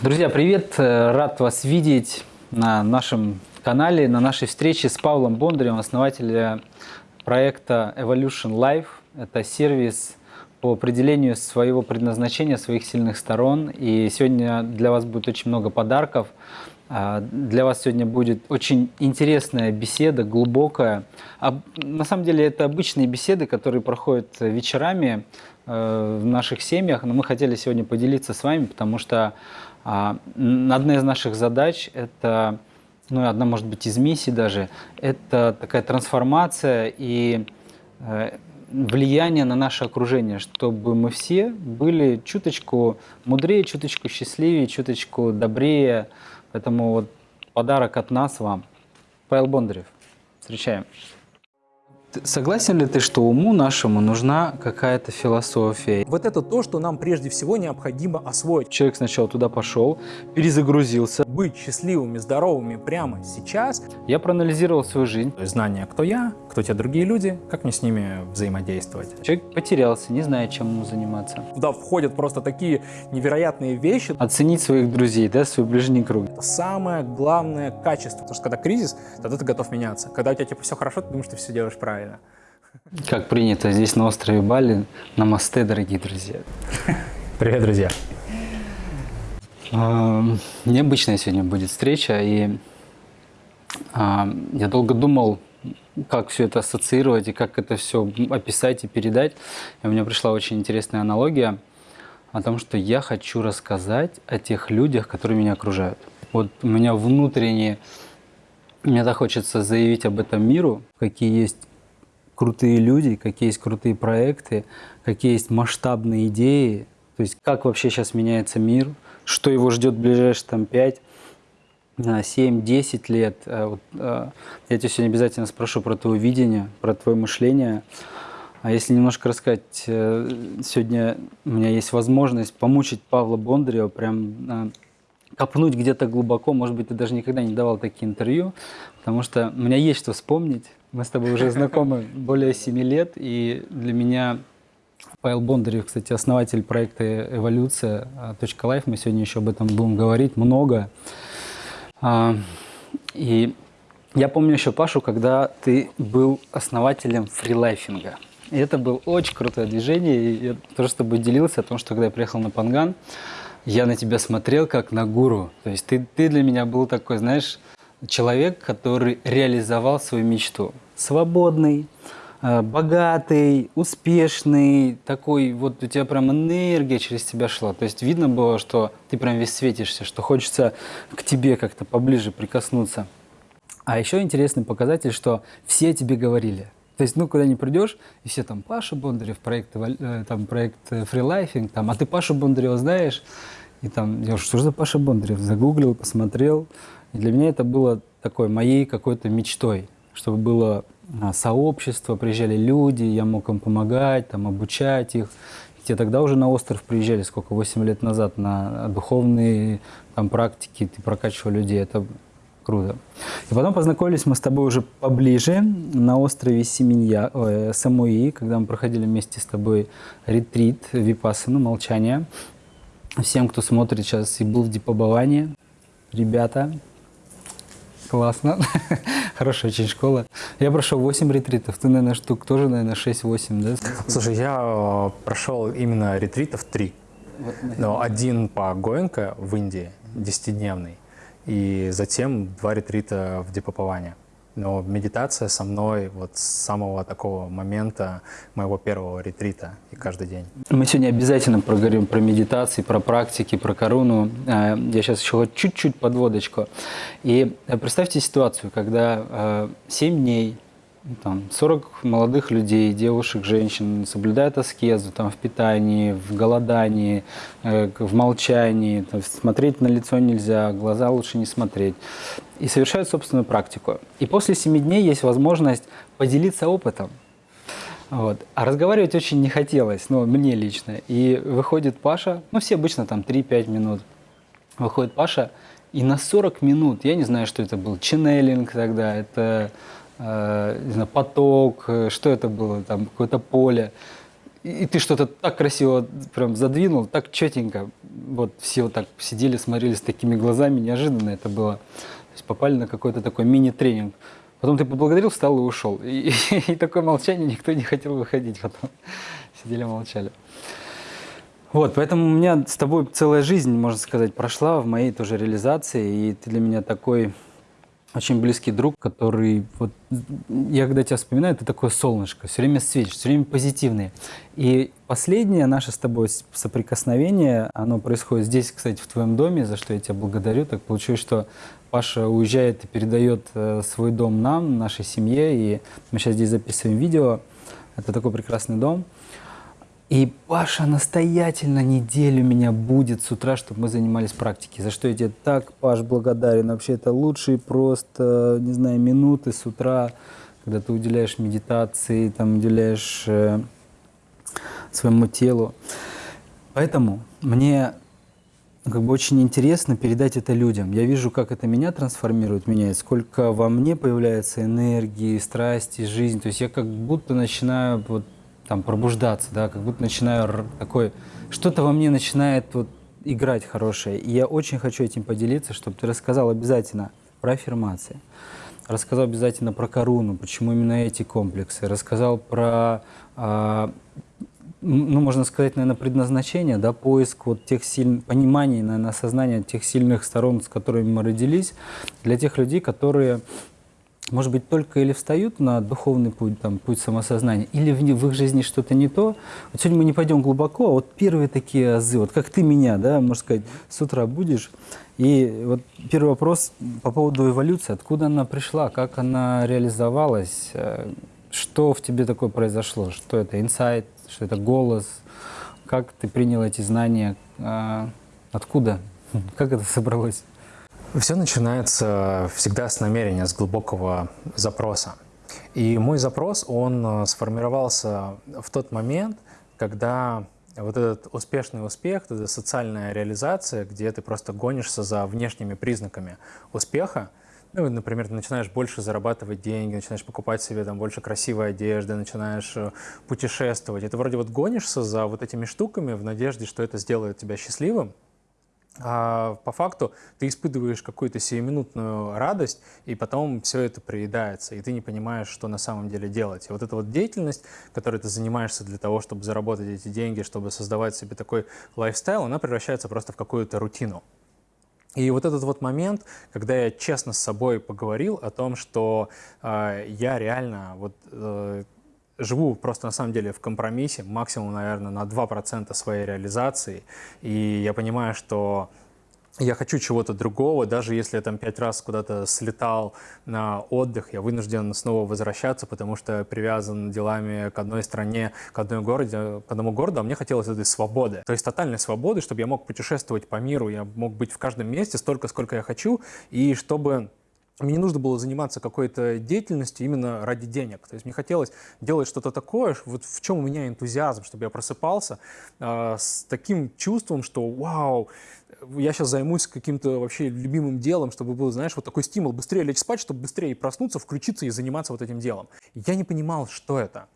Друзья, привет! Рад вас видеть на нашем канале, на нашей встрече с Павлом Бондарем, основателем проекта Evolution Life. Это сервис по определению своего предназначения, своих сильных сторон. И сегодня для вас будет очень много подарков. А, для вас сегодня будет очень интересная беседа, глубокая. А на самом деле это обычные беседы, которые проходят вечерами э, в наших семьях, но мы хотели сегодня поделиться с вами, потому что одна из наших задач – это, ну, одна, может быть, из миссий даже, это такая трансформация и э, влияние на наше окружение, чтобы мы все были чуточку мудрее, чуточку счастливее, чуточку добрее, Поэтому вот подарок от нас вам. Павел Бондарев. Встречаем. Согласен ли ты, что уму нашему нужна какая-то философия? Вот это то, что нам прежде всего необходимо освоить. Человек сначала туда пошел, перезагрузился. Быть счастливыми, здоровыми прямо сейчас. Я проанализировал свою жизнь. То есть знание, кто я, кто те другие люди, как мне с ними взаимодействовать. Человек потерялся, не знает, чем ему заниматься. Туда входят просто такие невероятные вещи. Оценить своих друзей, да, свой ближний круг. Это самое главное качество. Потому что когда кризис, тогда ты готов меняться. Когда у тебя типа все хорошо, ты думаешь, что ты все делаешь правильно правильно. Как принято здесь на острове Бали, намасте, дорогие друзья. Привет, друзья. А, необычная сегодня будет встреча, и а, я долго думал, как все это ассоциировать и как это все описать и передать. И у меня пришла очень интересная аналогия о том, что я хочу рассказать о тех людях, которые меня окружают. Вот у меня внутренне, мне так хочется заявить об этом миру, какие есть крутые люди, какие есть крутые проекты, какие есть масштабные идеи, то есть как вообще сейчас меняется мир, что его ждет в ближайшие там 5, 7-10 лет. А а, я тебя сегодня обязательно спрошу про твое видение, про твое мышление. А если немножко рассказать, э, сегодня у меня есть возможность помучить Павла Бондарева, прям копнуть где-то глубоко, может быть, ты даже никогда не давал такие интервью, потому что у меня есть что вспомнить, мы с тобой уже знакомы более 7 лет, и для меня Павел Бондарев, кстати, основатель проекта «Эволюция. .life». Мы сегодня еще об этом будем говорить много. А, и я помню еще Пашу, когда ты был основателем фрилайфинга. И это было очень крутое движение. И я тоже с тобой делился о том, что когда я приехал на Панган, я на тебя смотрел как на гуру. То есть ты, ты для меня был такой, знаешь, человек, который реализовал свою мечту свободный, э, богатый, успешный, такой, вот у тебя прям энергия через тебя шла. То есть видно было, что ты прям весь светишься, что хочется к тебе как-то поближе прикоснуться. А еще интересный показатель, что все тебе говорили. То есть, ну, куда не придешь, и все там, Паша Бондарев, проект, э, там, проект фрилайфинг, там, а ты Пашу Бондарева знаешь? И там, я что за Паша Бондарев? Загуглил, посмотрел. И для меня это было такой моей какой-то мечтой чтобы было а, сообщество, приезжали люди, я мог им помогать, там, обучать их. Те тогда уже на остров приезжали, сколько, 8 лет назад, на духовные там, практики, ты прокачивал людей, это круто. И потом познакомились мы с тобой уже поближе на острове Семенья, ой, Самуи, когда мы проходили вместе с тобой ретрит, випассану, молчание. Всем, кто смотрит сейчас и был в Дипабаване, ребята, классно. Хорошая очень школа. Я прошел 8 ретритов. Ты, наверное, штук тоже, наверное, 6-8, да? Слушай, я э, прошел именно ретритов 3. Вот, Но один по Гоенко в Индии, 10-дневный. И затем два ретрита в Дипаповане. Но медитация со мной вот с самого такого момента моего первого ретрита и каждый день. Мы сегодня обязательно проговорим про медитации, про практики, про корону. А, я сейчас еще чуть-чуть подводочку. И э, представьте ситуацию, когда 7 э, дней там, 40 молодых людей, девушек, женщин соблюдают аскезу там, в питании, в голодании, э, в молчании, там, смотреть на лицо нельзя, глаза лучше не смотреть, и совершают собственную практику. И после 7 дней есть возможность поделиться опытом. Вот. А разговаривать очень не хотелось, ну, мне лично. И выходит Паша, ну, все обычно там 3-5 минут, выходит Паша, и на 40 минут, я не знаю, что это был, ченнелинг тогда, это Э, не знаю, поток, э, что это было, там какое-то поле. и ты что-то так красиво прям задвинул, так четенько. Вот все вот так сидели, смотрели с такими глазами, неожиданно это было. То есть попали на какой-то такой мини-тренинг. Потом ты поблагодарил, встал и ушел. И, и, и такое молчание, никто не хотел выходить потом. Сидели, молчали. Вот, поэтому у меня с тобой целая жизнь, можно сказать, прошла в моей тоже реализации, и ты для меня такой очень близкий друг, который, вот, я когда тебя вспоминаю, ты такое солнышко, все время светишь, все время позитивный. И последнее наше с тобой соприкосновение, оно происходит здесь, кстати, в твоем доме, за что я тебя благодарю. Так получилось, что Паша уезжает и передает э, свой дом нам, нашей семье, и мы сейчас здесь записываем видео. Это такой прекрасный дом. И Паша настоятельно неделю меня будет с утра, чтобы мы занимались практикой. За что я тебе так, Паш, благодарен. Вообще это лучшие просто, не знаю, минуты с утра, когда ты уделяешь медитации, там уделяешь э, своему телу. Поэтому мне как бы очень интересно передать это людям. Я вижу, как это меня трансформирует, меняет, сколько во мне появляется энергии, страсти, жизнь. То есть я как будто начинаю вот там пробуждаться, да, как будто начинаю такой, что-то во мне начинает вот играть хорошее. И я очень хочу этим поделиться, чтобы ты рассказал обязательно про аффирмации, рассказал обязательно про коруну, почему именно эти комплексы, рассказал про, э, ну, можно сказать, наверное, предназначение, да, поиск вот тех сильных, понимания, наверное, осознания тех сильных сторон, с которыми мы родились, для тех людей, которые может быть, только или встают на духовный путь, там, путь самосознания, или в, в их жизни что-то не то. Вот сегодня мы не пойдем глубоко, а вот первые такие азы, вот как ты меня, да, можно сказать, с утра будешь, и вот первый вопрос по поводу эволюции, откуда она пришла, как она реализовалась, э, что в тебе такое произошло, что это инсайт, что это голос, как ты принял эти знания, э, откуда, как это собралось? Все начинается всегда с намерения, с глубокого запроса. И мой запрос, он э, сформировался в тот момент, когда вот этот успешный успех, эта социальная реализация, где ты просто гонишься за внешними признаками успеха, ну, например, ты начинаешь больше зарабатывать деньги, начинаешь покупать себе там больше красивой одежды, начинаешь э, путешествовать. И ты вроде вот гонишься за вот этими штуками в надежде, что это сделает тебя счастливым, а по факту ты испытываешь какую-то сиюминутную радость, и потом все это приедается, и ты не понимаешь, что на самом деле делать. И вот эта вот деятельность, которой ты занимаешься для того, чтобы заработать эти деньги, чтобы создавать себе такой лайфстайл, она превращается просто в какую-то рутину. И вот этот вот момент, когда я честно с собой поговорил о том, что э, я реально вот э, живу просто на самом деле в компромиссе, максимум, наверное, на 2% своей реализации. И я понимаю, что я хочу чего-то другого, даже если я там пять раз куда-то слетал на отдых, я вынужден снова возвращаться, потому что привязан делами к одной стране, к, одной городе, к одному городу, а мне хотелось этой свободы. То есть тотальной свободы, чтобы я мог путешествовать по миру, я мог быть в каждом месте столько, сколько я хочу, и чтобы мне не нужно было заниматься какой-то деятельностью именно ради денег. То есть мне хотелось делать что-то такое, вот в чем у меня энтузиазм, чтобы я просыпался э, с таким чувством, что вау, я сейчас займусь каким-то вообще любимым делом, чтобы был, знаешь, вот такой стимул быстрее лечь спать, чтобы быстрее проснуться, включиться и заниматься вот этим делом. Я не понимал, что это.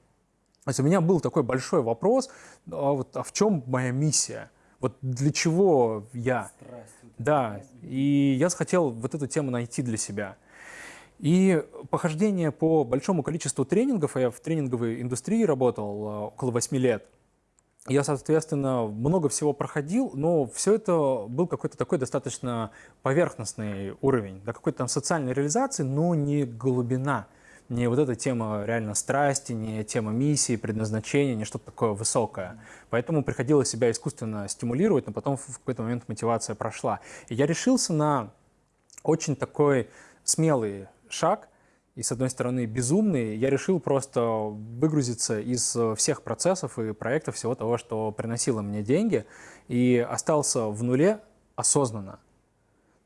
То есть у меня был такой большой вопрос, а, вот, а в чем моя миссия? Вот для чего я? Страсть. Да, и я захотел вот эту тему найти для себя. И похождение по большому количеству тренингов, а я в тренинговой индустрии работал а, около 8 лет, я, соответственно, много всего проходил, но все это был какой-то такой достаточно поверхностный уровень, да, какой-то там социальной реализации, но не глубина не вот эта тема реально страсти, не тема миссии, предназначения, не что-то такое высокое. Поэтому приходилось себя искусственно стимулировать, но потом в какой-то момент мотивация прошла. И я решился на очень такой смелый шаг, и с одной стороны безумный, я решил просто выгрузиться из всех процессов и проектов, всего того, что приносило мне деньги, и остался в нуле осознанно.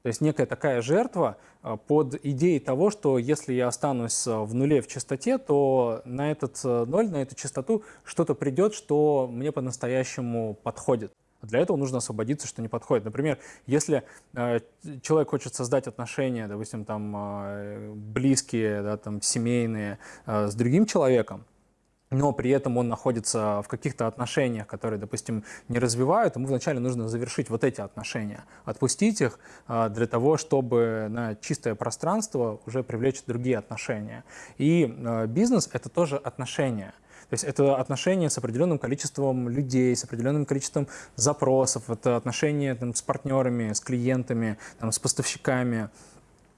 То есть некая такая жертва а, под идеей того, что если я останусь а, в нуле в частоте, то на этот а, ноль, на эту частоту что-то придет, что мне по-настоящему подходит. Для этого нужно освободиться, что не подходит. Например, если э, человек хочет создать отношения, допустим, там э, близкие, да, там, семейные э, с другим человеком, но при этом он находится в каких-то отношениях, которые, допустим, не развивают, ему вначале нужно завершить вот эти отношения, отпустить их а, для того, чтобы на чистое пространство уже привлечь другие отношения. И а, бизнес — это тоже отношения. То есть это отношения с определенным количеством людей, с определенным количеством запросов, это отношения там, с партнерами, с клиентами, там, с поставщиками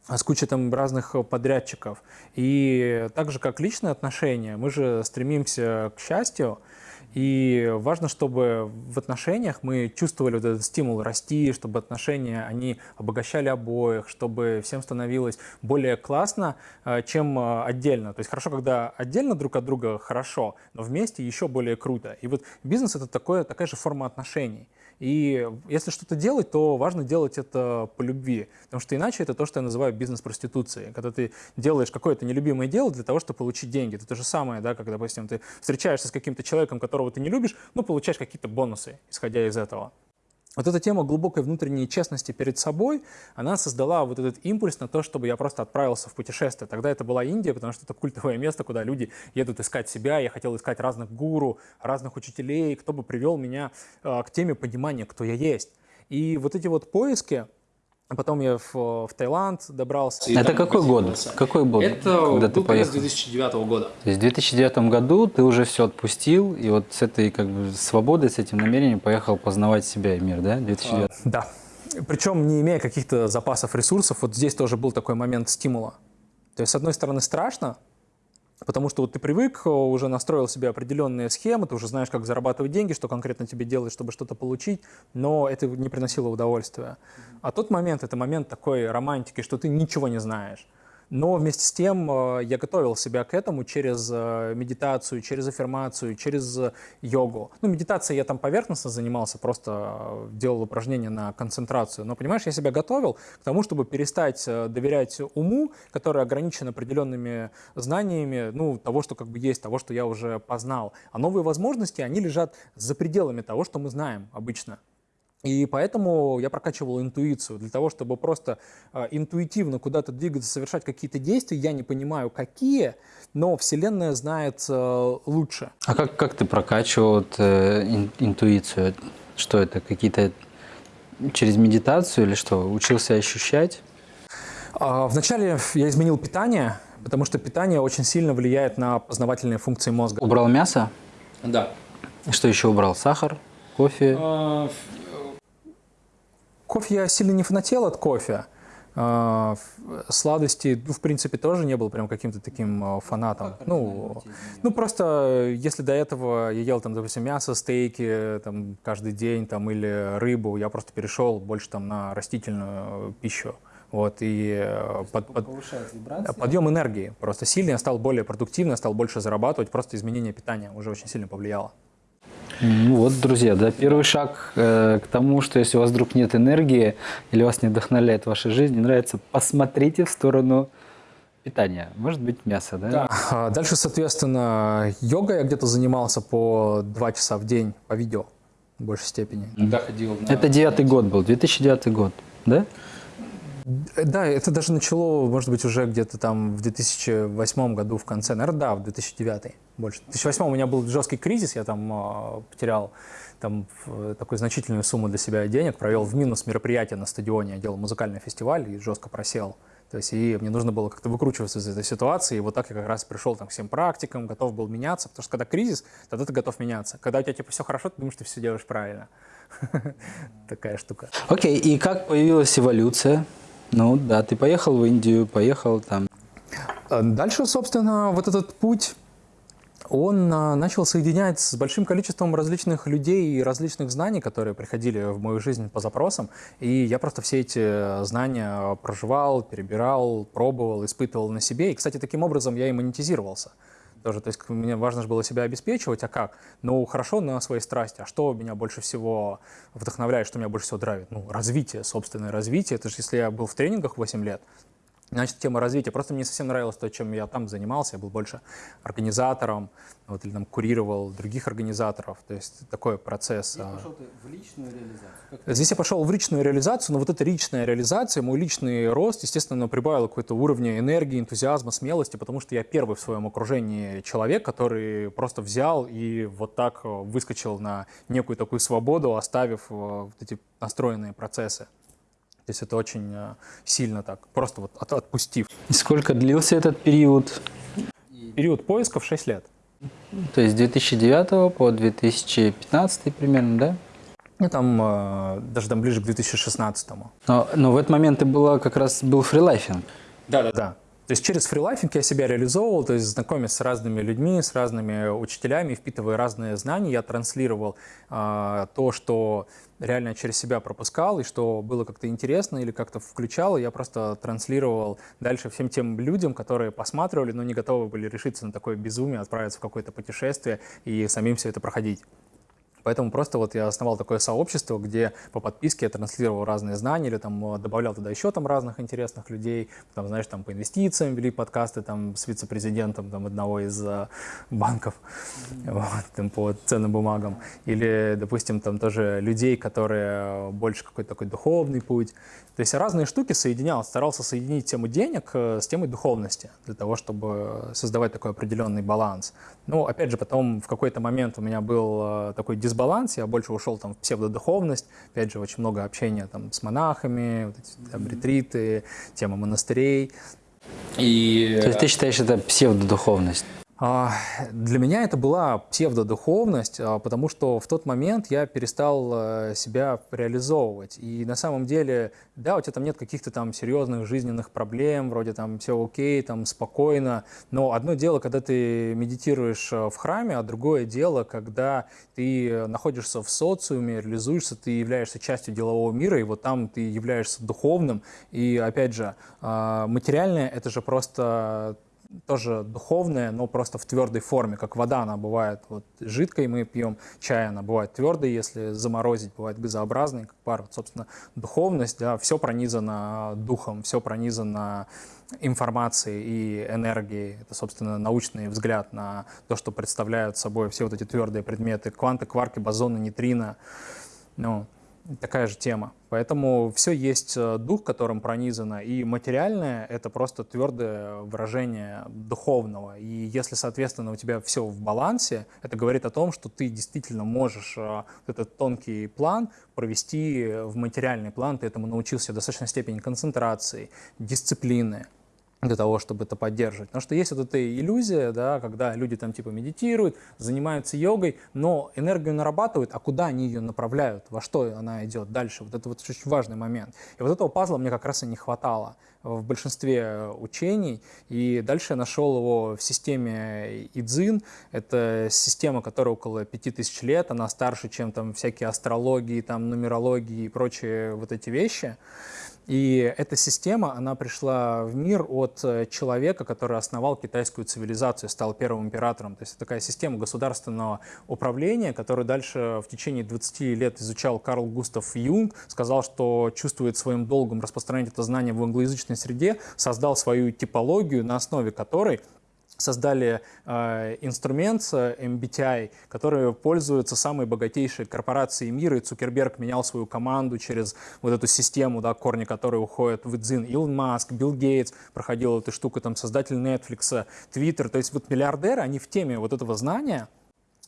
с кучей там разных подрядчиков. И так же, как личные отношения, мы же стремимся к счастью, и важно, чтобы в отношениях мы чувствовали вот этот стимул расти, чтобы отношения, они обогащали обоих, чтобы всем становилось более классно, э, чем э, отдельно. То есть хорошо, когда отдельно друг от друга хорошо, но вместе еще более круто. И вот бизнес — это такое, такая же форма отношений. И если что-то делать, то важно делать это по любви, потому что иначе это то, что я называю бизнес-проституцией. Когда ты делаешь какое-то нелюбимое дело для того, чтобы получить деньги. Это то же самое, да, как, допустим, ты встречаешься с каким-то человеком, которого ты не любишь, но получаешь какие-то бонусы, исходя из этого. Вот эта тема глубокой внутренней честности перед собой, она создала вот этот импульс на то, чтобы я просто отправился в путешествие. Тогда это была Индия, потому что это культовое место, куда люди едут искать себя. Я хотел искать разных гуру, разных учителей, кто бы привел меня э, к теме понимания, кто я есть. И вот эти вот поиски, потом я в, в Таиланд добрался. Это какой год? Какой год? Это когда ты поехал? 2009 года. То есть в 2009 году ты уже все отпустил, и вот с этой как бы свободой, с этим намерением поехал познавать себя и мир, да? 2009. А, да. Причем не имея каких-то запасов ресурсов, вот здесь тоже был такой момент стимула. То есть, с одной стороны, страшно, Потому что вот ты привык, э, уже настроил себе определенные схемы, ты уже знаешь, как зарабатывать деньги, что конкретно тебе делать, чтобы что-то получить, но это не приносило удовольствия. А тот момент — это момент такой романтики, что ты ничего не знаешь. Но вместе с тем э, я готовил себя к этому через э, медитацию, через аффирмацию, через э, йогу. Ну, медитацией я там поверхностно занимался, просто делал упражнения на концентрацию. Но, понимаешь, я себя готовил к тому, чтобы перестать доверять уму, который ограничен определенными знаниями, ну, того, что как бы есть, того, что я уже познал. А новые возможности, они лежат за пределами того, что мы знаем обычно. И поэтому я прокачивал интуицию для того, чтобы просто э, интуитивно куда-то двигаться, совершать какие-то действия. Я не понимаю, какие, но Вселенная знает э, лучше. А как, как ты прокачивал э, ин, интуицию? Что это? Какие-то через медитацию или что? Учился ощущать? А, вначале я изменил питание, потому что питание очень сильно влияет на познавательные функции мозга. Убрал мясо? Да. Что еще убрал? Сахар? Кофе? Кофе я сильно не фанател от кофе. А, сладости, ну, в принципе, тоже не был прям каким-то таким а, фанатом. Ну, ну, просто, если до этого я ел, там, допустим, мясо, стейки там, каждый день там, или рыбу, я просто перешел больше там, на растительную пищу. Вот, и э, под, под, подъем энергии просто сильный, я стал более продуктивным, стал больше зарабатывать, просто изменение питания уже очень сильно повлияло. Ну вот, друзья, да, первый шаг э, к тому, что если у вас вдруг нет энергии или вас не вдохновляет ваша жизнь, не нравится, посмотрите в сторону питания. Может быть, мясо, да? Да. А дальше, соответственно, йога я где-то занимался по два часа в день по видео в большей степени. Да, ходил на... Это девятый год был, 2009 год, да? Да, это даже начало, может быть, уже где-то там в 2008 году в конце, наверное, да, в 2009 больше. В 2008 у меня был жесткий кризис, я там э, потерял там такую значительную сумму для себя денег, провел в минус мероприятие на стадионе, я делал музыкальный фестиваль и жестко просел. То есть и мне нужно было как-то выкручиваться из этой ситуации, и вот так я как раз пришел там, к всем практикам, готов был меняться, потому что когда кризис, тогда ты готов меняться. Когда у тебя типа все хорошо, ты думаешь, что ты все делаешь правильно. Такая штука. Окей, и как появилась эволюция? Ну да, ты поехал в Индию, поехал там. А дальше, собственно, вот этот путь, он а, начал соединять с большим количеством различных людей и различных знаний, которые приходили в мою жизнь по запросам. И я просто все эти знания проживал, перебирал, пробовал, испытывал на себе. И, кстати, таким образом я и монетизировался тоже. То есть мне важно же было себя обеспечивать, а как? Ну, хорошо на своей страсти. А что меня больше всего вдохновляет, что меня больше всего драйвит? Ну, развитие, собственное развитие. Это же если я был в тренингах 8 лет, Значит, тема развития. Просто мне совсем нравилось то, чем я там занимался. Я был больше организатором, вот, или там курировал других организаторов. То есть такой процесс. Здесь а. пошел ты в личную реализацию? Как Здесь я пошел в личную реализацию, но вот эта личная реализация, мой личный рост, естественно, прибавил какой-то уровня энергии, энтузиазма, смелости, потому что я первый в своем окружении человек, который просто взял и вот так э, выскочил на некую такую свободу, оставив э, вот эти настроенные процессы. То есть это очень э, сильно так, просто вот от, отпустив. И сколько длился этот период? Период поисков 6 лет. То есть с 2009 по 2015 примерно, да? Ну, там, э, даже там ближе к 2016. Но, но в этот момент ты была как раз был фрилайфинг. Да, да, да. То есть через фрилайфинг я себя реализовывал, то есть знакомясь с разными людьми, с разными учителями, впитывая разные знания, я транслировал э, то, что реально через себя пропускал, и что было как-то интересно или как-то включало, я просто транслировал дальше всем тем людям, которые посматривали, но не готовы были решиться на такое безумие, отправиться в какое-то путешествие и самим все это проходить. Поэтому просто вот я основал такое сообщество, где по подписке я транслировал разные знания или там э, добавлял туда еще там разных интересных людей, там, знаешь, там по инвестициям вели подкасты там с вице-президентом там одного из uh, банков вот, там, по ценным бумагам. Или, допустим, там тоже людей, которые больше какой-то такой духовный путь. То есть разные штуки соединял, старался соединить тему денег э, с темой духовности для того, чтобы создавать такой определенный баланс. Ну, опять же, потом в какой-то момент у меня был такой дисбаланс дисбаланс, я больше ушел там в псевдодуховность, опять же, очень много общения там с монахами, вот эти, там, ретриты, тема монастырей. И... То есть ты считаешь это псевдодуховность? А, для меня это была псевдодуховность, а, потому что в тот момент я перестал э, себя реализовывать. И на самом деле, да, у тебя там нет каких-то там серьезных жизненных проблем, вроде там все окей, там спокойно, но одно дело, когда ты медитируешь э, в храме, а другое дело, когда ты находишься в социуме, реализуешься, ты являешься частью делового мира, и вот там ты являешься духовным. И опять же, а, материальное — это же просто тоже духовная, но просто в твердой форме, как вода, она бывает вот жидкой, мы пьем чай, она бывает твердой, если заморозить, бывает газообразной, как пар. Вот, собственно, духовность, да, все пронизано духом, все пронизано информацией и энергией. Это, собственно, научный взгляд на то, что представляют собой все вот эти твердые предметы, кванты, кварки, бозоны, нейтрино. Ну, такая же тема. Поэтому все есть э, дух, которым пронизано, и материальное — это просто твердое выражение духовного. И если, соответственно, у тебя все в балансе, это говорит о том, что ты действительно можешь э, этот тонкий план провести в материальный план, ты этому научился в достаточной степени концентрации, дисциплины, для того, чтобы это поддерживать. Потому что есть вот эта иллюзия, да, когда люди там типа медитируют, занимаются йогой, но энергию нарабатывают, а куда они ее направляют, во что она идет дальше. Вот это вот очень важный момент. И вот этого пазла мне как раз и не хватало в большинстве учений. И дальше я нашел его в системе Идзин. Это система, которая около 5000 лет, она старше, чем там всякие астрологии, там нумерологии и прочие вот эти вещи. И эта система, она пришла в мир от э, человека, который основал китайскую цивилизацию, стал первым императором. То есть это такая система государственного управления, которую дальше в течение 20 лет изучал Карл Густав Юнг, сказал, что чувствует своим долгом распространять это знание в англоязычной среде, создал свою типологию, на основе которой создали э, инструмент MBTI, который пользуются самые богатейшие корпорации мира, и Цукерберг менял свою команду через вот эту систему, да, корни которой уходят в Дзин. Илон Маск, Билл Гейтс проходил эту штуку, там, создатель Netflix, Twitter. То есть вот миллиардеры, они в теме вот этого знания,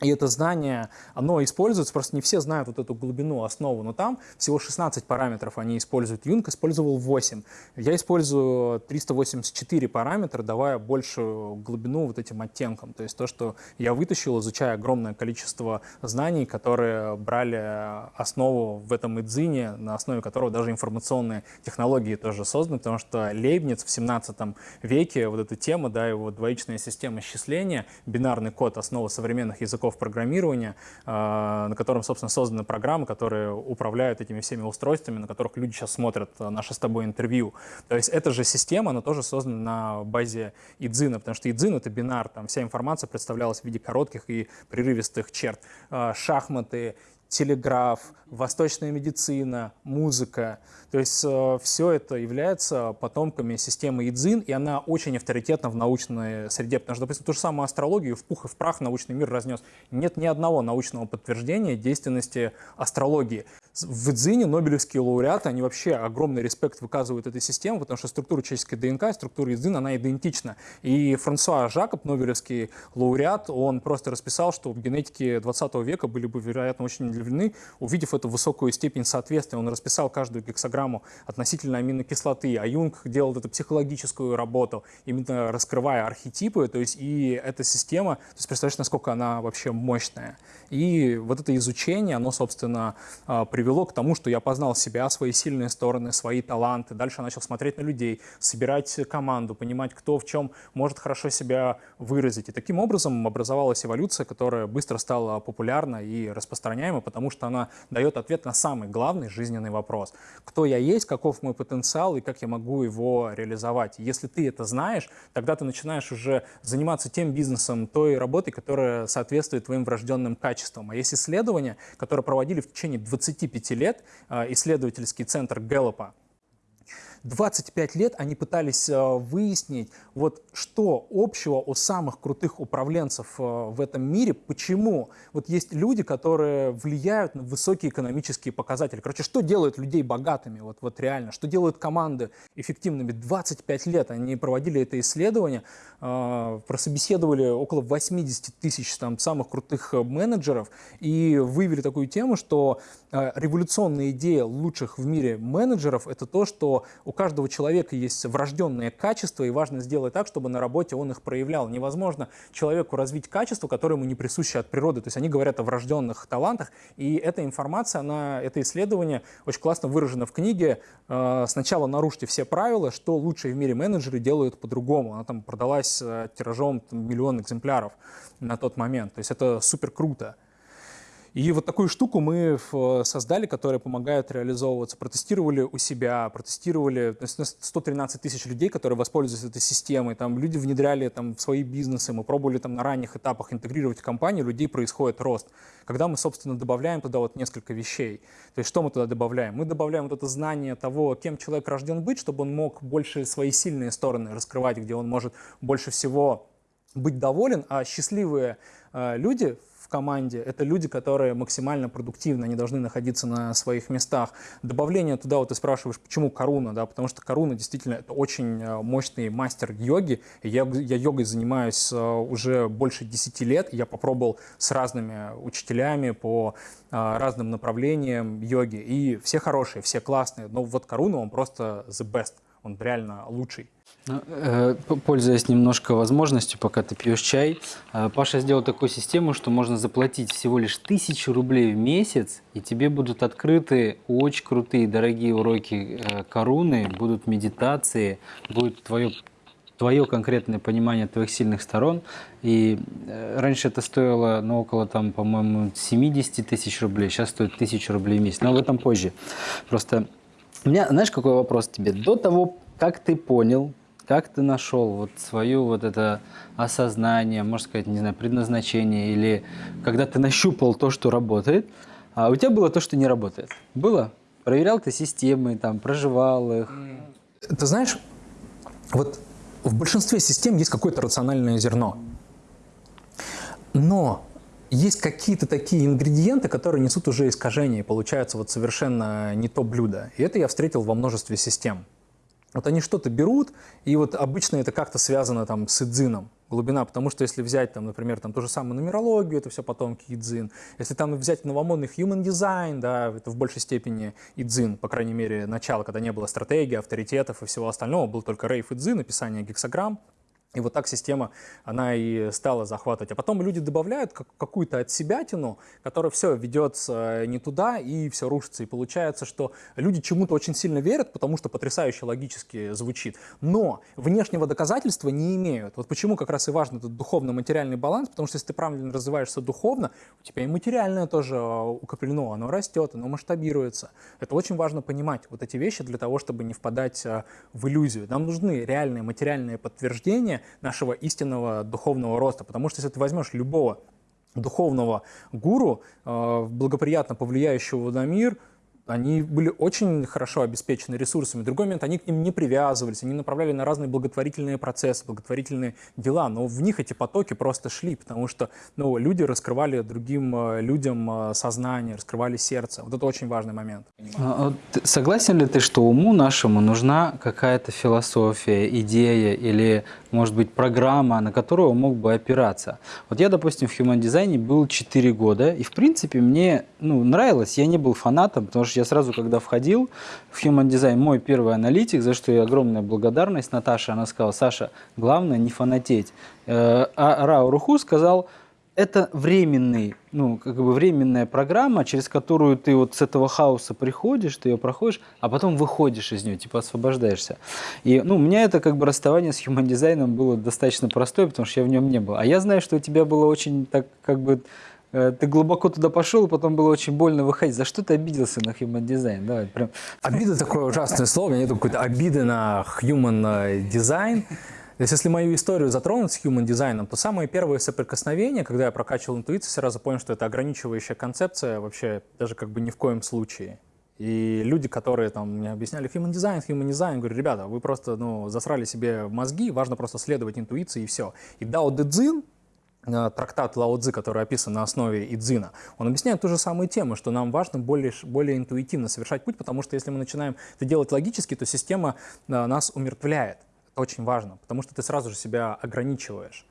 и это знание, оно используется, просто не все знают вот эту глубину, основу, но там всего 16 параметров они используют. Юнг использовал 8. Я использую 384 параметра, давая большую глубину вот этим оттенкам. То есть то, что я вытащил, изучая огромное количество знаний, которые брали основу в этом идзине, на основе которого даже информационные технологии тоже созданы, потому что Лейбниц в 17 веке, вот эта тема, да, его двоичная система счисления, бинарный код, основа современных языков, языков программирования, а, на котором, собственно, созданы программы, которые управляют этими всеми устройствами, на которых люди сейчас смотрят а, наше с тобой интервью. То есть эта же система, она тоже создана на базе идзина, потому что идзин — это бинар, там вся информация представлялась в виде коротких и прерывистых черт. А, шахматы, телеграф, восточная медицина, музыка. То есть э, все это является потомками системы Идзин, и она очень авторитетна в научной среде, потому что, допустим, ту же самую астрологию в пух и в прах научный мир разнес. Нет ни одного научного подтверждения действенности астрологии в Идзине Нобелевские лауреаты, они вообще огромный респект выказывают этой системе, потому что структура человеческой ДНК, структура Идзина, она идентична. И Франсуа Жакоб, Нобелевский лауреат, он просто расписал, что в генетике 20 века были бы, вероятно, очень удивлены, увидев эту высокую степень соответствия. Он расписал каждую гексограмму относительно аминокислоты, а Юнг делал эту психологическую работу, именно раскрывая архетипы, то есть и эта система, то есть представляешь, насколько она вообще мощная. И вот это изучение, оно, собственно, привело привело к тому, что я познал себя, свои сильные стороны, свои таланты. Дальше начал смотреть на людей, собирать команду, понимать, кто в чем может хорошо себя выразить. И таким образом образовалась эволюция, которая быстро стала популярна и распространяема, потому что она дает ответ на самый главный жизненный вопрос. Кто я есть, каков мой потенциал и как я могу его реализовать. Если ты это знаешь, тогда ты начинаешь уже заниматься тем бизнесом, той работой, которая соответствует твоим врожденным качествам. А есть исследования, которые проводили в течение 25 25 лет а, исследовательский центр Гэллопа 25 лет они пытались э, выяснить, вот что общего у самых крутых управленцев э, в этом мире, почему вот есть люди, которые влияют на высокие экономические показатели. Короче, что делает людей богатыми, вот, вот реально, что делают команды эффективными. 25 лет они проводили это исследование, э, прособеседовали около 80 тысяч там, самых крутых менеджеров и выявили такую тему, что революционная идея лучших в мире менеджеров – это то, что у каждого человека есть врожденные качества, и важно сделать так, чтобы на работе он их проявлял. Невозможно человеку развить качество, которое ему не присуще от природы. То есть они говорят о врожденных талантах, и эта информация, она, это исследование очень классно выражено в книге. Э, сначала нарушьте все правила, что лучшие в мире менеджеры делают по-другому. Она там продалась э, тиражом там, миллион экземпляров на тот момент. То есть это супер круто. И вот такую штуку мы создали, которая помогает реализовываться. Протестировали у себя, протестировали 113 тысяч людей, которые воспользуются этой системой. Там люди внедряли там, в свои бизнесы, мы пробовали там, на ранних этапах интегрировать в компанию, людей происходит рост. Когда мы, собственно, добавляем туда вот несколько вещей. То есть что мы туда добавляем? Мы добавляем вот это знание того, кем человек рожден быть, чтобы он мог больше свои сильные стороны раскрывать, где он может больше всего быть доволен, а счастливые э, люди в команде, это люди, которые максимально продуктивны, они должны находиться на своих местах. Добавление туда, вот ты спрашиваешь, почему Каруна, да, потому что Каруна действительно это очень э, мощный мастер йоги. Я, я йогой занимаюсь э, уже больше 10 лет, я попробовал с разными учителями по э, разным направлениям йоги, и все хорошие, все классные, но вот Каруна, он просто the best, он реально лучший. Ну, э, пользуясь немножко возможностью, пока ты пьешь чай, э, Паша сделал такую систему, что можно заплатить всего лишь тысячу рублей в месяц, и тебе будут открыты очень крутые, дорогие уроки э, коруны, будут медитации, будет твое твое конкретное понимание твоих сильных сторон. И раньше это стоило, ну, около, там, по-моему, 70 тысяч рублей, сейчас стоит 1000 рублей в месяц. Но об этом позже. Просто у меня, знаешь, какой вопрос тебе? До того, как ты понял, как ты нашел вот свое вот это осознание, можно сказать, не знаю, предназначение, или когда ты нащупал то, что работает, а у тебя было то, что не работает? Было? Проверял ты системы, там, проживал их? Ты знаешь, вот в большинстве систем есть какое-то рациональное зерно. Но есть какие-то такие ингредиенты, которые несут уже искажения, и получается вот совершенно не то блюдо. И это я встретил во множестве систем. Вот они что-то берут, и вот обычно это как-то связано там с идзином, глубина, потому что если взять, там, например, там, ту же самую нумерологию, это все потомки идзин, если там взять новомодный human design, да, это в большей степени идзин, по крайней мере, начало, когда не было стратегии, авторитетов и всего остального, был только рейф идзин, написание гексограмм, и вот так система, она и стала захватывать. А потом люди добавляют какую-то от себятину, которая все ведется не туда и все рушится. И получается, что люди чему-то очень сильно верят, потому что потрясающе логически звучит. Но внешнего доказательства не имеют. Вот почему как раз и важен этот духовно-материальный баланс, потому что если ты правильно развиваешься духовно, у тебя и материальное тоже а, укреплено, оно растет, оно масштабируется. Это очень важно понимать, вот эти вещи для того, чтобы не впадать а, в иллюзию. Нам нужны реальные материальные подтверждения, нашего истинного духовного роста. Потому что если ты возьмешь любого духовного гуру, э, благоприятно повлияющего на мир, они были очень хорошо обеспечены ресурсами. Другой момент они к ним не привязывались, они направляли на разные благотворительные процессы, благотворительные дела, но в них эти потоки просто шли, потому что ну, люди раскрывали другим э, людям э, сознание, раскрывали сердце. Вот это очень важный момент. А, согласен ли ты, что уму нашему нужна какая-то философия, идея или, может быть, программа, на которую он мог бы опираться? Вот я, допустим, в Human Design был 4 года, и, в принципе, мне ну, нравилось, я не был фанатом, потому что я сразу, когда входил в Human Design, мой первый аналитик, за что я огромная благодарность Наташе, она сказала, Саша, главное не фанатеть. Э, а Рао Руху сказал, это временный, ну, как бы временная программа, через которую ты вот с этого хаоса приходишь, ты ее проходишь, а потом выходишь из нее, типа освобождаешься. И, ну, у меня это как бы расставание с human дизайном было достаточно простое, потому что я в нем не был. А я знаю, что у тебя было очень так, как бы, э, ты глубоко туда пошел, потом было очень больно выходить. За что ты обиделся на human design? Давай, прям. Обида такое ужасное слово, у меня нет какой-то обиды на human design. Если мою историю затронуть с human дизайном, то самые первые соприкосновения, когда я прокачивал интуицию, сразу понял, что это ограничивающая концепция вообще даже как бы ни в коем случае. И люди, которые там мне объясняли human design, human design, говорю, ребята, вы просто ну, засрали себе мозги, важно просто следовать интуиции и все. И Дао Дэ Цзин, э, трактат Лао Цзы, который описан на основе Идзина, он объясняет ту же самую тему, что нам важно более, более интуитивно совершать путь, потому что если мы начинаем это делать логически, то система э, нас умертвляет очень важно, потому что ты сразу же себя ограничиваешь.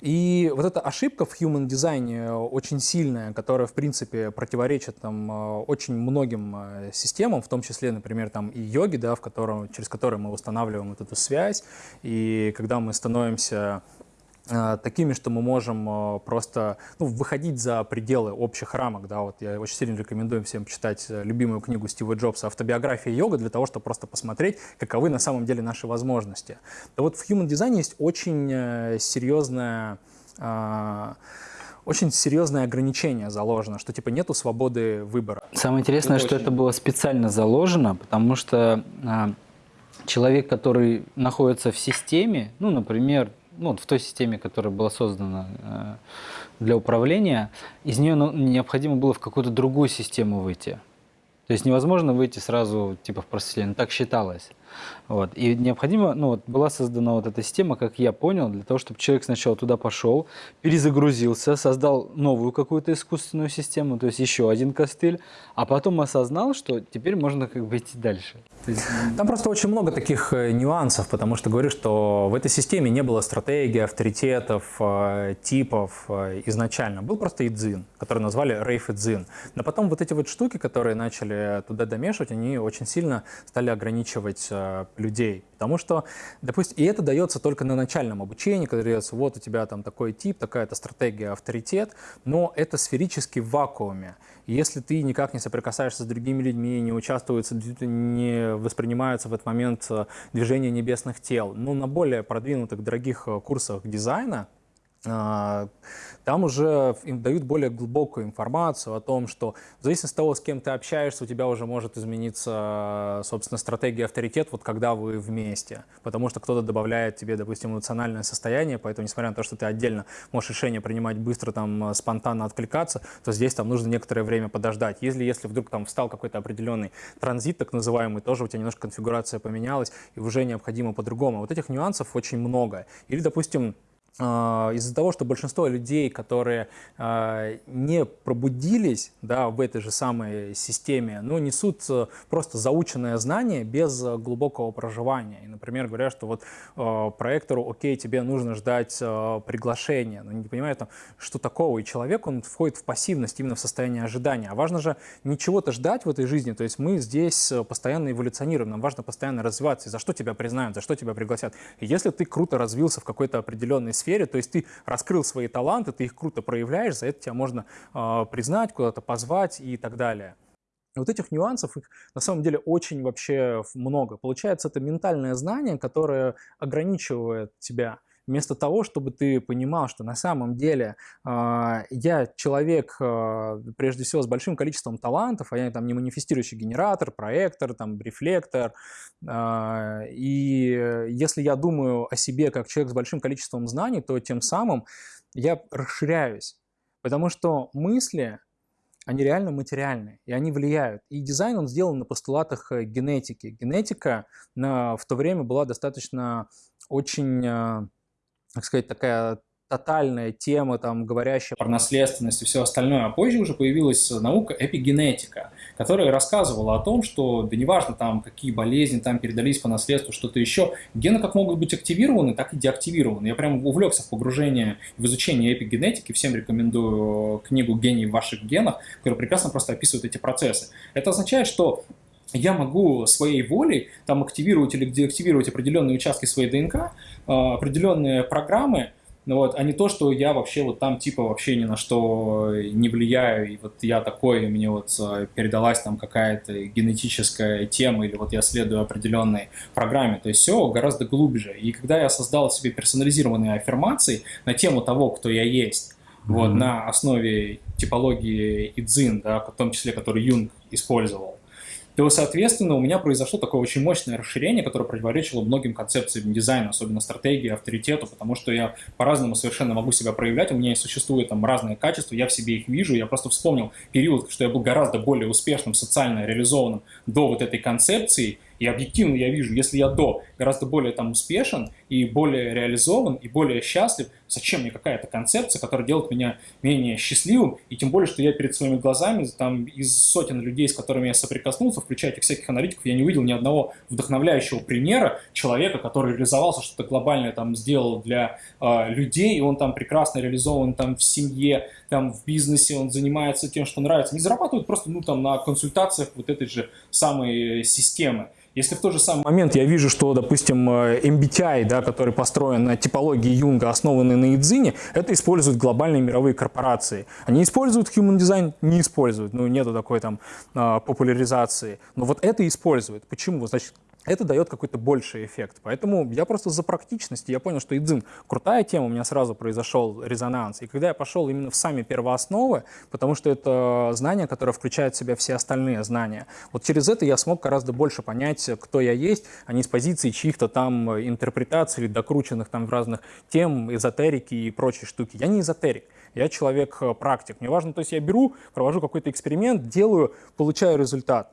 И вот эта ошибка в human дизайне очень сильная, которая, в принципе, противоречит там, э, очень многим э, системам, в том числе, например, там, и йоги, да, в котором, через которые мы устанавливаем вот эту связь. И когда мы становимся Э, такими, что мы можем э, просто ну, выходить за пределы общих рамок. Да, вот я очень сильно рекомендую всем читать э, любимую книгу Стива Джобса «Автобиография йога» для того, чтобы просто посмотреть, каковы на самом деле наши возможности. Да вот в Human Design есть очень серьезная очень серьезное ограничение заложено, что типа нету свободы выбора. Самое интересное, это что очень... это было специально заложено, потому что а, человек, который находится в системе, ну, например, ну, в той системе, которая была создана э, для управления, из нее ну, необходимо было в какую-то другую систему выйти. То есть невозможно выйти сразу типа в просветление, так считалось. Вот. И необходимо, ну вот была создана вот эта система, как я понял, для того, чтобы человек сначала туда пошел, перезагрузился, создал новую какую-то искусственную систему, то есть еще один костыль, а потом осознал, что теперь можно как бы идти дальше. Там просто очень много таких э, нюансов, потому что говорю, что в этой системе не было стратегии, авторитетов, э, типов э, изначально. Был просто идзин, который назвали рейф идзин. Но потом вот эти вот штуки, которые начали туда домешивать, они очень сильно стали ограничивать Э, людей. Потому что, допустим, и это дается только на начальном обучении, когда дается, вот у тебя там такой тип, такая-то стратегия, авторитет, но это сферически в вакууме. Если ты никак не соприкасаешься с другими людьми, не участвуются, не воспринимаются в этот момент э, движения небесных тел, ну, на более продвинутых, дорогих э, курсах дизайна, там уже им дают более глубокую информацию о том, что в зависимости от того, с кем ты общаешься, у тебя уже может измениться, собственно, стратегия авторитет, вот когда вы вместе. Потому что кто-то добавляет тебе, допустим, эмоциональное состояние, поэтому, несмотря на то, что ты отдельно можешь решение принимать быстро, там, спонтанно откликаться, то здесь там нужно некоторое время подождать. Если, если вдруг там встал какой-то определенный транзит, так называемый, тоже у тебя немножко конфигурация поменялась, и уже необходимо по-другому. Вот этих нюансов очень много. Или, допустим, а, из-за того, что большинство людей, которые э, не пробудились да, в этой же самой системе, ну, несут э, просто заученное знание без глубокого проживания. И, например, говорят, что вот э, проектору, окей, тебе нужно ждать э, приглашения, но не понимают, что такого. И человек, он входит в пассивность, именно в состояние ожидания. А важно же не чего-то ждать в этой жизни, то есть мы здесь постоянно эволюционируем, нам важно постоянно развиваться. И за что тебя признают, за что тебя пригласят. И если ты круто развился в какой-то определенной сфере, то есть ты раскрыл свои таланты, ты их круто проявляешь, за это тебя можно э, признать, куда-то позвать и так далее. Вот этих нюансов, их на самом деле очень вообще много. Получается, это ментальное знание, которое ограничивает тебя вместо того, чтобы ты понимал, что на самом деле э, я человек, э, прежде всего, с большим количеством талантов, а я там не манифестирующий генератор, проектор, там, рефлектор, э, и если я думаю о себе как человек с большим количеством знаний, то тем самым я расширяюсь, потому что мысли, они реально материальны, и они влияют. И дизайн, он сделан на постулатах э, генетики. Генетика на, в то время была достаточно очень, э, так сказать, такая тотальная тема, там, говорящая про наследственность и все остальное. А позже уже появилась наука эпигенетика, которая рассказывала о том, что, да неважно, там, какие болезни там передались по наследству, что-то еще, гены как могут быть активированы, так и деактивированы. Я прям увлекся в погружение в изучение эпигенетики. Всем рекомендую книгу «Гений в ваших генах», которая прекрасно просто описывает эти процессы. Это означает, что я могу своей волей там активировать или деактивировать определенные участки своей ДНК, а, определенные программы, ну вот, а не то, что я вообще вот там типа вообще ни на что не влияю, и вот я такой, и мне вот э, передалась там какая-то генетическая тема, или вот я следую определенной программе. То есть все гораздо глубже. И когда я создал себе персонализированные аффирмации на тему того, кто я есть, mm-hmm. вот, на основе типологии Идзин, да, в том числе, который Юнг использовал, то, соответственно, у меня произошло такое очень мощное расширение, которое противоречило многим концепциям дизайна, особенно стратегии, авторитету, потому что я по-разному совершенно могу себя проявлять, у меня существуют там разные качества, я в себе их вижу, я просто вспомнил период, что я был гораздо более успешным, социально реализованным до вот этой концепции, и объективно я вижу, если я до гораздо более там успешен и более реализован и более счастлив, зачем мне какая-то концепция, которая делает меня менее счастливым, и тем более, что я перед своими глазами, там, из сотен людей, с которыми я соприкоснулся, включая этих всяких аналитиков, я не увидел ни одного вдохновляющего примера человека, который реализовался, что-то глобальное там сделал для э, людей, и он там прекрасно реализован там в семье, там в бизнесе, он занимается тем, что нравится, не зарабатывает просто, ну, там, на консультациях вот этой же самой системы. Если в тот же самый момент я вижу, что, допустим, э, MBTI, да, который построен на типологии Юнга, основанный на Идзине, это используют глобальные мировые корпорации. Они используют Human Design? Не используют, ну нету такой там а, популяризации. Но вот это используют. Почему? Значит, это дает какой-то больший эффект. Поэтому я просто за практичность, я понял, что Идзин крутая тема, у меня сразу произошел резонанс. И когда я пошел именно в сами первоосновы, потому что это знание, которое включает в себя все остальные знания, вот через это я смог гораздо больше понять, кто я есть, а не с позиции чьих-то там интерпретаций или докрученных там в разных тем, эзотерики и прочие штуки. Я не эзотерик. Я человек-практик. Мне важно, то есть я беру, провожу какой-то эксперимент, делаю, получаю результат.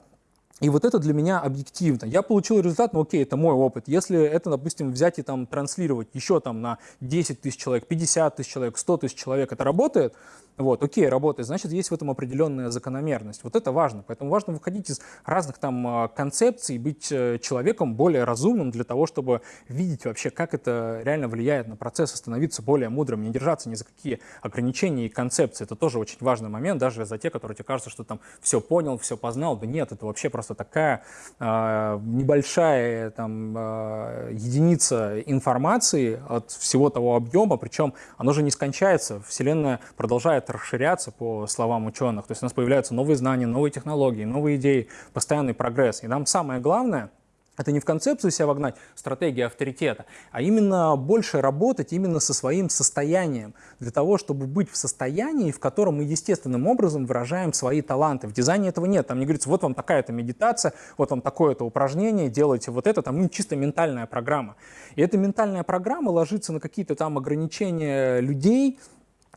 И вот это для меня объективно. Я получил результат, ну окей, это мой опыт. Если это, допустим, взять и там транслировать еще там на 10 тысяч человек, 50 тысяч человек, 100 тысяч человек, это работает, вот, окей, работает, значит, есть в этом определенная закономерность. Вот это важно. Поэтому важно выходить из разных там а, концепций, быть э, человеком более разумным для того, чтобы видеть вообще, как это реально влияет на процесс, становиться более мудрым, не держаться ни за какие ограничения и концепции. Это тоже очень важный момент, даже за те, которые тебе кажется, что там все понял, все познал. Да нет, это вообще просто такая э, небольшая там э, единица информации от всего того объема, причем оно же не скончается. Вселенная продолжает расширяться, по словам ученых. То есть у нас появляются новые знания, новые технологии, новые идеи, постоянный прогресс. И нам самое главное – это не в концепцию себя вогнать, стратегия авторитета, а именно больше работать именно со своим состоянием, для того, чтобы быть в состоянии, в котором мы естественным образом выражаем свои таланты. В дизайне этого нет, там не говорится, вот вам такая-то медитация, вот вам такое-то упражнение, делайте вот это, там ну, чисто ментальная программа. И эта ментальная программа ложится на какие-то там ограничения людей,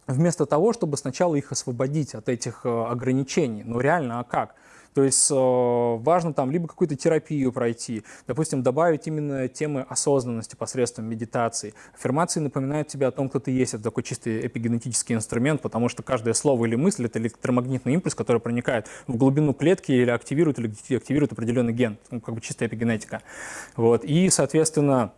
вместо того, чтобы сначала их освободить от этих э, ограничений. Ну реально, а как? То есть э, важно там либо какую-то терапию пройти, допустим, добавить именно темы осознанности посредством медитации. Аффирмации напоминают тебе о том, кто ты есть. Это такой чистый эпигенетический инструмент, потому что каждое слово или мысль — это электромагнитный импульс, который проникает в глубину клетки или активирует, или активирует определенный ген. Ну, как бы чистая эпигенетика. Вот. И, соответственно,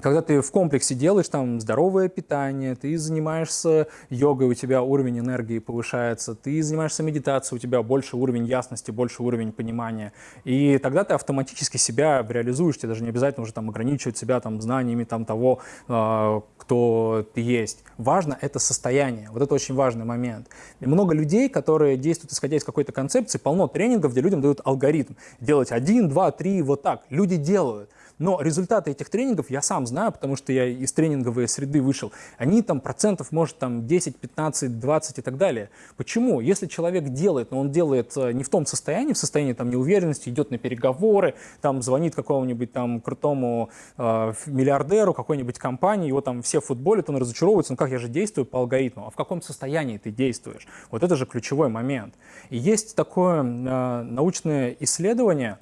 когда ты в комплексе делаешь там здоровое питание, ты занимаешься йогой, у тебя уровень энергии повышается, ты занимаешься медитацией, у тебя больше уровень ясности, больше уровень понимания. И тогда ты автоматически себя реализуешь, тебе даже не обязательно уже там ограничивать себя там знаниями там того, э, кто ты есть. Важно это состояние, вот это очень важный момент. И много людей, которые действуют исходя из какой-то концепции, полно тренингов, где людям дают алгоритм. Делать один, два, три, вот так. Люди делают. Но результаты этих тренингов я сам знаю, потому что я из тренинговой среды вышел. Они там процентов, может, там 10, 15, 20 и так далее. Почему? Если человек делает, но он делает э, не в том состоянии, в состоянии там неуверенности, идет на переговоры, там звонит какому-нибудь там крутому э, миллиардеру какой-нибудь компании, его там все футболят, он разочаровывается, ну как я же действую по алгоритму, а в каком состоянии ты действуешь? Вот это же ключевой момент. И есть такое э, научное исследование,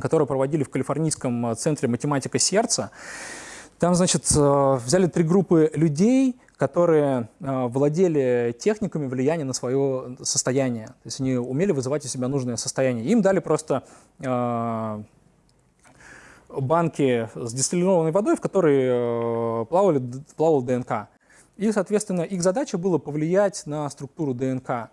которое проводили в Калифорнийском центре математика сердца. Там, значит, э, взяли три группы людей, которые э, владели техниками влияния на свое состояние. То есть они умели вызывать у себя нужное состояние. Им дали просто э, банки с дистиллированной водой, в которой плавали, плавал ДНК. И, соответственно, их задача была повлиять на структуру ДНК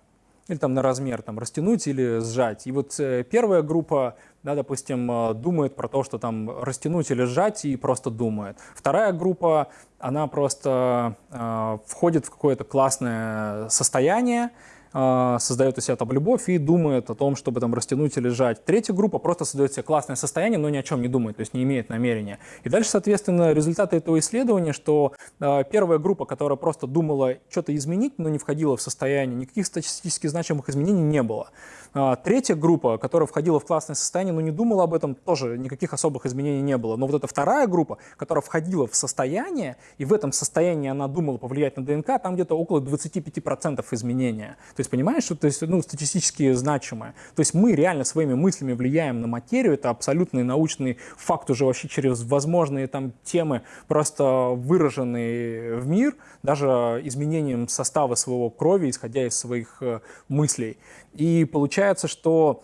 или там на размер, там, растянуть или сжать. И вот первая группа да, допустим, э, думает про то, что там растянуть или сжать, и просто думает. Вторая группа, она просто э, входит в какое-то классное состояние, э, создает у себя там любовь и думает о том, чтобы там растянуть или сжать. Третья группа просто создает себе классное состояние, но ни о чем не думает, то есть не имеет намерения. И дальше, соответственно, результаты этого исследования, что э, первая группа, которая просто думала что-то изменить, но не входила в состояние, никаких статистически значимых изменений не было. А, третья группа, которая входила в классное состояние, но не думала об этом, тоже никаких особых изменений не было. Но вот эта вторая группа, которая входила в состояние, и в этом состоянии она думала повлиять на ДНК, там где-то около 25% изменения. То есть понимаешь, что то есть, ну, статистически значимое. То есть мы реально своими мыслями влияем на материю, это абсолютный научный факт уже вообще через возможные там темы, просто выраженные в мир, даже изменением состава своего крови, исходя из своих э, мыслей. И получается, что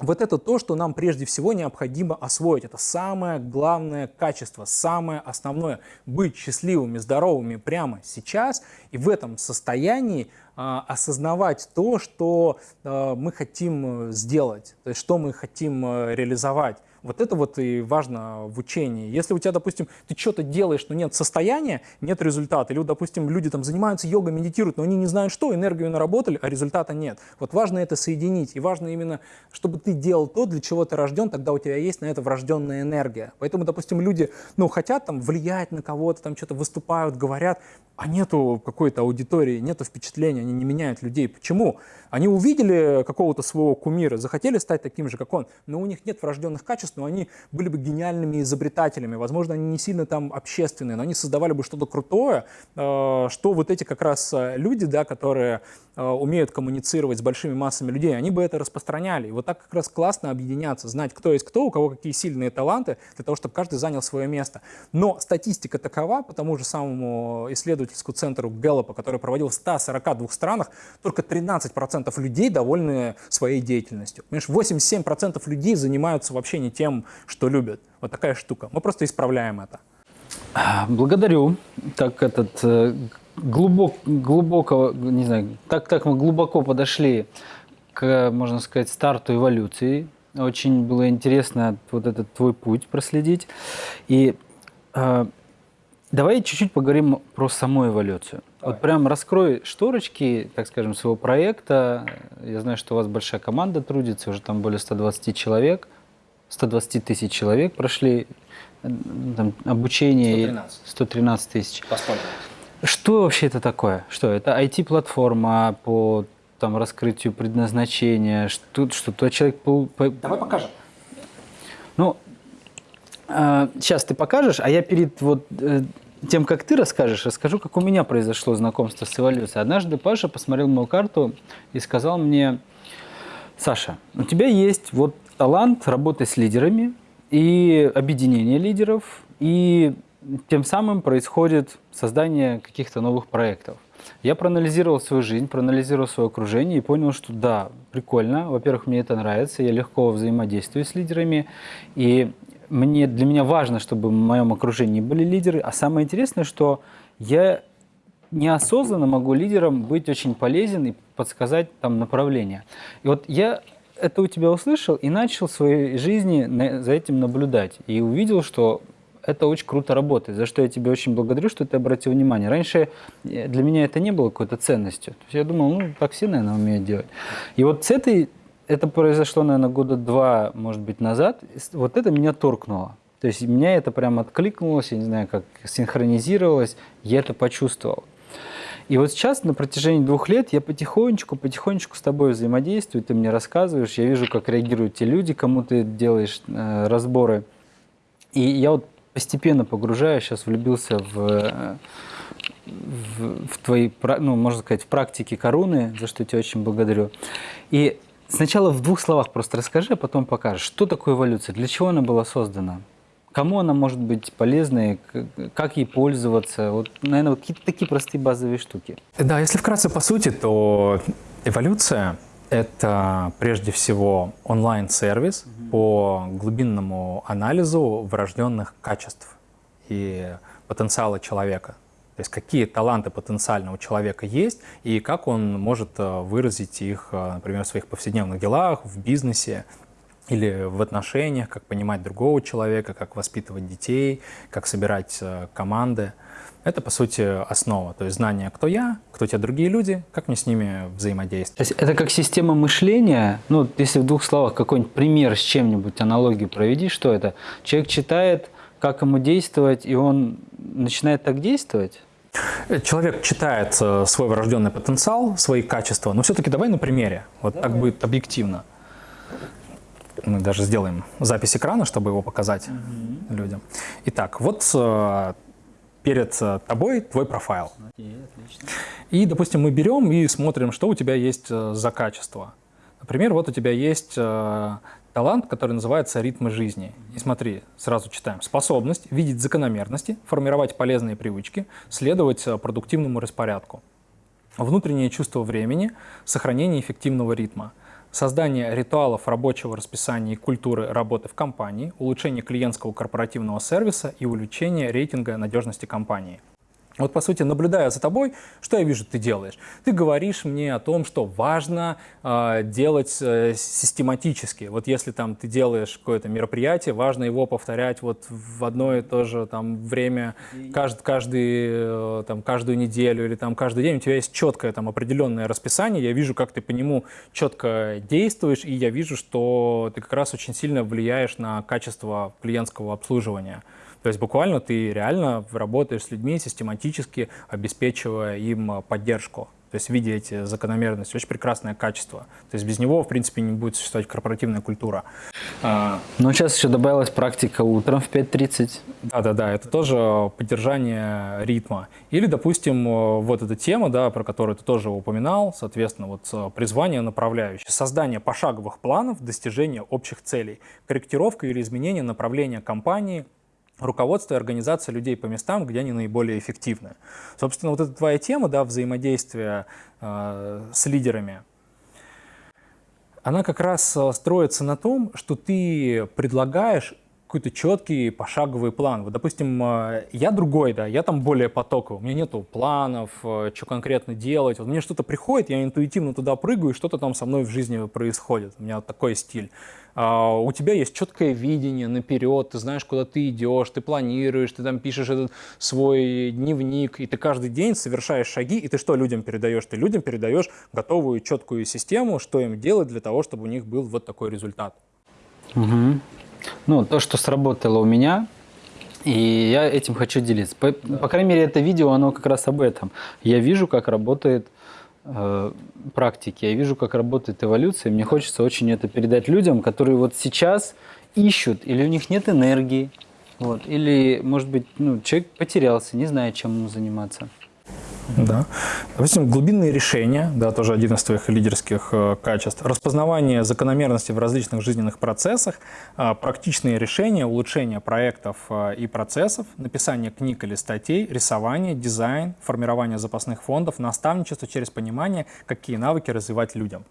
вот это то, что нам прежде всего необходимо освоить. Это самое главное качество, самое основное. Быть счастливыми, здоровыми прямо сейчас и в этом состоянии э, осознавать то, что э, мы хотим сделать, то есть что мы хотим э, реализовать. Вот это вот и важно в учении. Если у тебя, допустим, ты что-то делаешь, но нет состояния, нет результата. Или, допустим, люди там занимаются йогой, медитируют, но они не знают что, энергию наработали, а результата нет. Вот важно это соединить. И важно именно, чтобы ты делал то, для чего ты рожден, тогда у тебя есть на это врожденная энергия. Поэтому, допустим, люди, ну, хотят там влиять на кого-то, там что-то выступают, говорят, а нету какой-то аудитории, нету впечатления, они не меняют людей. Почему? Они увидели какого-то своего кумира, захотели стать таким же, как он, но у них нет врожденных качеств, но они были бы гениальными изобретателями. Возможно, они не сильно там общественные, но они создавали бы что-то крутое, э, что вот эти как раз э, люди, да, которые э, умеют коммуницировать с большими массами людей, они бы это распространяли. И вот так как раз классно объединяться, знать, кто есть кто, у кого какие сильные таланты, для того, чтобы каждый занял свое место. Но статистика такова, по тому же самому исследовательскому центру Гэллопа, который проводил в 142 странах, только 13% людей довольны своей деятельностью. Понимаешь, 87% людей занимаются вообще не тем, что любят. Вот такая штука. Мы просто исправляем это. Благодарю. Так этот э, глубок, глубоко, не знаю, так, так мы глубоко подошли к, можно сказать, старту эволюции. Очень было интересно вот этот твой путь проследить. И э, давай чуть-чуть поговорим про саму эволюцию. Давай. Вот прям раскрой шторочки, так скажем, своего проекта. Я знаю, что у вас большая команда трудится, уже там более 120 человек. 120 тысяч человек прошли там, обучение. 113. 113 тысяч. Посмотрим. Что вообще это такое? Что это IT-платформа по там, раскрытию предназначения? Что, что тот человек... По, по... Давай покажем. Ну, сейчас ты покажешь, а я перед вот э, тем, как ты расскажешь, расскажу, как у меня произошло знакомство с эволюцией. Однажды Паша посмотрел мою карту и сказал мне, Саша, у тебя есть вот талант работы с лидерами и объединение лидеров, и тем самым происходит создание каких-то новых проектов. Я проанализировал свою жизнь, проанализировал свое окружение и понял, что да, прикольно. Во-первых, мне это нравится, я легко взаимодействую с лидерами. И мне, для меня важно, чтобы в моем окружении были лидеры. А самое интересное, что я неосознанно могу лидером быть очень полезен и подсказать там направление. И вот я это у тебя услышал и начал в своей жизни за этим наблюдать. И увидел, что это очень круто работает, за что я тебе очень благодарю, что ты обратил внимание. Раньше э, для меня это не было какой-то ценностью. То есть я думал, ну, так все, наверное, умеют делать. И вот с этой, это произошло, наверное, года два, может быть, назад, вот это меня торкнуло. То есть меня это прям откликнулось, я не знаю, как синхронизировалось, я это почувствовал. И вот сейчас на протяжении двух лет я потихонечку, потихонечку с тобой взаимодействую, ты мне рассказываешь, я вижу, как реагируют те люди, кому ты делаешь э, разборы. И я вот постепенно погружаюсь, сейчас влюбился в, в, в твои, ну, можно сказать, в практике коруны, за что я тебя очень благодарю. И сначала в двух словах просто расскажи, а потом покажешь, что такое эволюция, для чего она была создана? Кому она может быть полезной, как ей пользоваться? Вот, наверное, какие-то такие простые базовые штуки. Да, если вкратце по сути, то эволюция — это прежде всего онлайн-сервис mm-hmm. по глубинному анализу врожденных качеств и потенциала человека. То есть какие таланты потенциально у человека есть и как он может э, выразить их, э, например, в своих повседневных делах, в бизнесе или в отношениях, как понимать другого человека, как воспитывать детей, как собирать э, команды. Это, по сути, основа. То есть знание, кто я, кто те другие люди, как мне с ними взаимодействовать. То есть это как система мышления. Ну, если в двух словах какой-нибудь пример с чем-нибудь, аналогию проведи, что это? Человек читает, как ему действовать, и он начинает так действовать? Человек читает э, свой врожденный потенциал, свои качества, но все-таки давай на примере, вот так будет объективно мы даже сделаем запись экрана, чтобы его показать угу. людям. Итак, вот э, перед э, тобой твой профайл. Окей, отлично. И, допустим, мы берем и смотрим, что у тебя есть за качество. Например, вот у тебя есть талант, который называется «Ритмы жизни». И смотри, сразу читаем. Способность видеть закономерности, формировать полезные привычки, следовать продуктивному распорядку. Внутреннее чувство времени, сохранение эффективного ритма – создание ритуалов рабочего расписания и культуры работы в компании, улучшение клиентского корпоративного сервиса и увеличение рейтинга надежности компании – вот, по сути, наблюдая за тобой, что я вижу, ты делаешь? Ты говоришь мне о том, что важно э, делать э, систематически. Вот если там ты делаешь какое-то мероприятие, важно его повторять вот в одно и то же там время, каждый, каждый, э, там, каждую неделю или там каждый день. У тебя есть четкое там определенное расписание. Я вижу, как ты по нему четко действуешь, и я вижу, что ты как раз очень сильно влияешь на качество клиентского обслуживания. То есть буквально ты реально работаешь с людьми систематически, обеспечивая им а, поддержку. То есть видя эти закономерности, очень прекрасное качество. То есть без него, в принципе, не будет существовать корпоративная культура. А, ну, сейчас еще добавилась практика утром в 5.30. Да-да-да, это тоже поддержание ритма. Или, допустим, вот эта тема, да, про которую ты тоже упоминал, соответственно, вот а, призвание направляющее. Создание пошаговых планов достижения общих целей. Корректировка или изменение направления компании – руководство и организация людей по местам, где они наиболее эффективны. Собственно, вот эта твоя тема, да, взаимодействия э, с лидерами, она как раз э, строится на том, что ты предлагаешь какой-то четкий пошаговый план. Вот, допустим, э, я другой, да, я там более потоковый, у меня нету планов, э, что конкретно делать. Вот мне что-то приходит, я интуитивно туда прыгаю, и что-то там со мной в жизни происходит. У меня вот такой стиль. А, у тебя есть четкое видение наперед, ты знаешь, куда ты идешь, ты планируешь, ты там пишешь этот свой дневник, и ты каждый день совершаешь шаги, и ты что людям передаешь? Ты людям передаешь готовую четкую систему, что им делать для того, чтобы у них был вот такой результат. Угу. Ну, то, что сработало у меня, и я этим хочу делиться. По, да. по крайней мере, это видео, оно как раз об этом. Я вижу, как работает э, практики, я вижу, как работает эволюция. Мне хочется очень это передать людям, которые вот сейчас ищут, или у них нет энергии, вот, или, может быть, ну, человек потерялся, не знает, чем ему заниматься. Да. Допустим, глубинные решения, да, тоже один из твоих лидерских э, качеств, распознавание закономерностей в различных жизненных процессах, э, практичные решения, улучшение проектов э, и процессов, написание книг или статей, рисование, дизайн, формирование запасных фондов, наставничество через понимание, какие навыки развивать людям.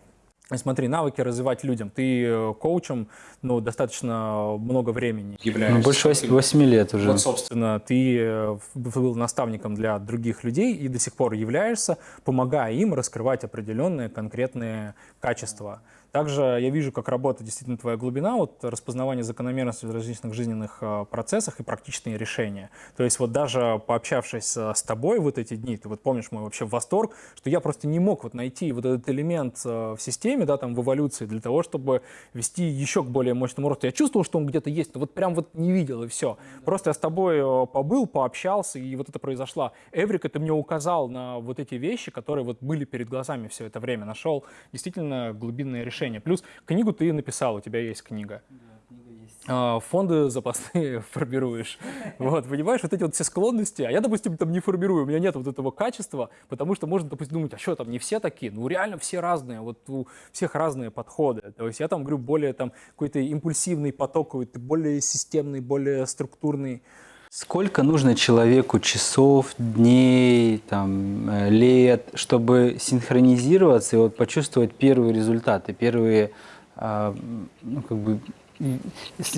Смотри, навыки развивать людям. Ты э, коучем ну, достаточно много времени являешься. Ну, больше 8, 8 лет уже. Вот, собственно, ты э, был наставником для других людей и до сих пор являешься, помогая им раскрывать определенные конкретные качества. Также я вижу, как работает действительно твоя глубина, вот распознавание закономерностей в различных жизненных э, процессах и практичные решения. То есть вот даже пообщавшись э, с тобой вот эти дни, ты вот помнишь мой вообще восторг, что я просто не мог вот найти вот этот элемент в системе, да, там в эволюции для того, чтобы вести еще к более мощному росту. Я чувствовал, что он где-то есть, но вот прям вот не видел и все. Просто я с тобой побыл, пообщался, и вот это произошло. Эврик, это мне указал на вот эти вещи, которые вот были перед глазами все это время. Нашел действительно глубинное решение. Плюс книгу ты написал, у тебя есть книга. А, фонды запасные формируешь. Вот, понимаешь, вот эти вот все склонности, а я, допустим, там не формирую, у меня нет вот этого качества, потому что можно, допустим, думать, а что там, не все такие? Ну, реально все разные, вот у всех разные подходы. То есть я там говорю более там какой-то импульсивный поток, более системный, более структурный. Сколько нужно человеку часов, дней, там, э, лет, чтобы синхронизироваться и вот почувствовать первые результаты, первые, а, ну, как бы,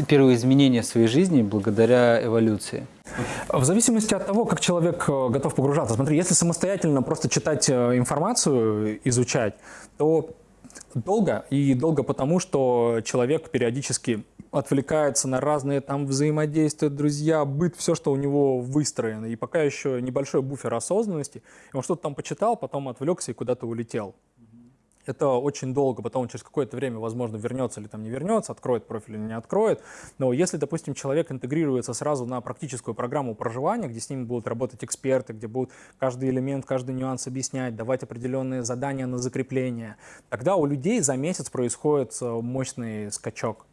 первые изменения в своей жизни благодаря эволюции? В зависимости от того, как человек э, готов погружаться. Смотри, если самостоятельно просто читать э, информацию, изучать, то долго. И долго потому, что человек периодически отвлекается на разные там взаимодействия, друзья, быт, все, что у него выстроено. И пока еще небольшой буфер осознанности, он что-то там почитал, потом отвлекся и куда-то улетел. Это очень долго, потом он через какое-то время, возможно, вернется или там не вернется, откроет профиль или не откроет. Но если, допустим, человек интегрируется сразу на практическую программу проживания, где с ним будут работать эксперты, где будут каждый элемент, каждый нюанс объяснять, давать определенные задания на закрепление, тогда у людей за месяц происходит э, мощный скачок.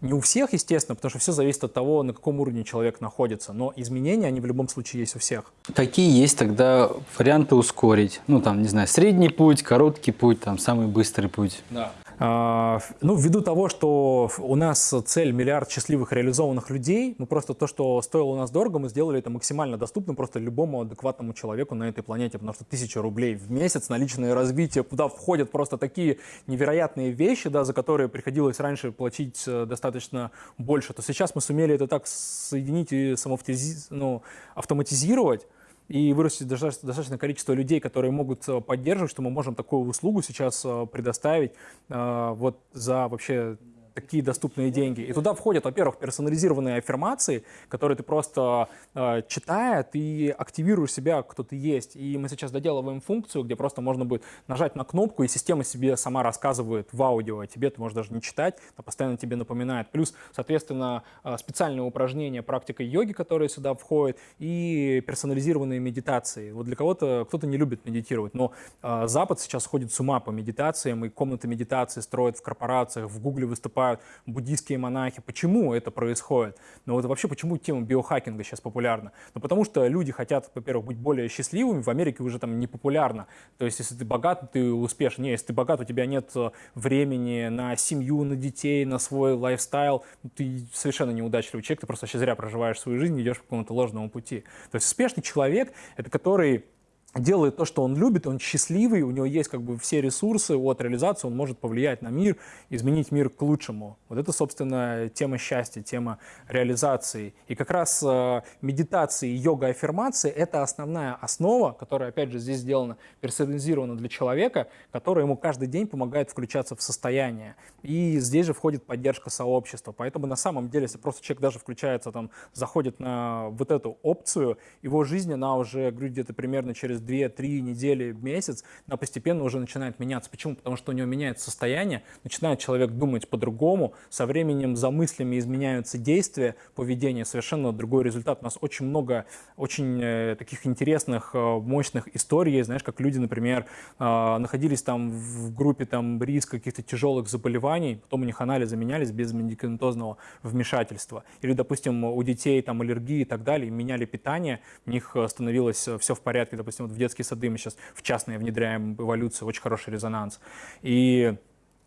Не у всех, естественно, потому что все зависит от того, на каком уровне человек находится, но изменения, они в любом случае есть у всех. Какие есть тогда варианты ускорить? Ну, там, не знаю, средний путь, короткий путь, там, самый быстрый путь. Да. А, ну, ввиду того, что у нас цель миллиард счастливых реализованных людей, ну просто то, что стоило у нас дорого, мы сделали это максимально доступным просто любому адекватному человеку на этой планете, потому что тысяча рублей в месяц на личное развитие, куда входят просто такие невероятные вещи, да, за которые приходилось раньше платить э, достаточно больше, то сейчас мы сумели это так соединить и самоавтизи... ну, автоматизировать, и вырастет достаточное количество людей, которые могут э, поддерживать, что мы можем такую услугу сейчас э, предоставить э, вот за вообще такие доступные деньги. И туда входят, во-первых, персонализированные аффирмации, которые ты просто э, читая, ты активируешь себя, кто ты есть. И мы сейчас доделываем функцию, где просто можно будет нажать на кнопку, и система себе сама рассказывает в аудио, а тебе ты можешь даже не читать, а постоянно тебе напоминает. Плюс, соответственно, э, специальные упражнения, практика йоги, которые сюда входят, и персонализированные медитации. Вот для кого-то, кто-то не любит медитировать, но э, Запад сейчас ходит с ума по медитациям, и комнаты медитации строят в корпорациях, в Гугле выступают выступают буддийские монахи. Почему это происходит? Ну вот вообще, почему тема биохакинга сейчас популярна? Ну потому что люди хотят, во-первых, быть более счастливыми. В Америке уже там не популярно. То есть если ты богат, ты успешен. Не, если ты богат, у тебя нет э, времени на семью, на детей, на свой лайфстайл. Ну, ты совершенно неудачливый человек, ты просто вообще зря проживаешь свою жизнь, идешь по какому-то ложному пути. То есть успешный человек — это который делает то, что он любит, он счастливый, у него есть как бы все ресурсы от реализации, он может повлиять на мир, изменить мир к лучшему. Вот это, собственно, тема счастья, тема реализации. И как раз э, медитации, йога, аффирмации — это основная основа, которая, опять же, здесь сделана, персонализирована для человека, которая ему каждый день помогает включаться в состояние. И здесь же входит поддержка сообщества. Поэтому на самом деле, если просто человек даже включается, там, заходит на вот эту опцию, его жизнь, она уже, говорю, где-то примерно через 2-3 недели, месяц, она постепенно уже начинает меняться. Почему? Потому что у него меняется состояние, начинает человек думать по-другому, со временем за мыслями изменяются действия, поведение, совершенно другой результат. У нас очень много очень э, таких интересных, э, мощных историй, знаешь, как люди, например, э, находились там в группе там риск каких-то тяжелых заболеваний, потом у них анализы менялись без медикаментозного вмешательства. Или, допустим, у детей там аллергии и так далее, меняли питание, у них становилось все в порядке, допустим, вот в детские сады мы сейчас в частные внедряем эволюцию, очень хороший резонанс. И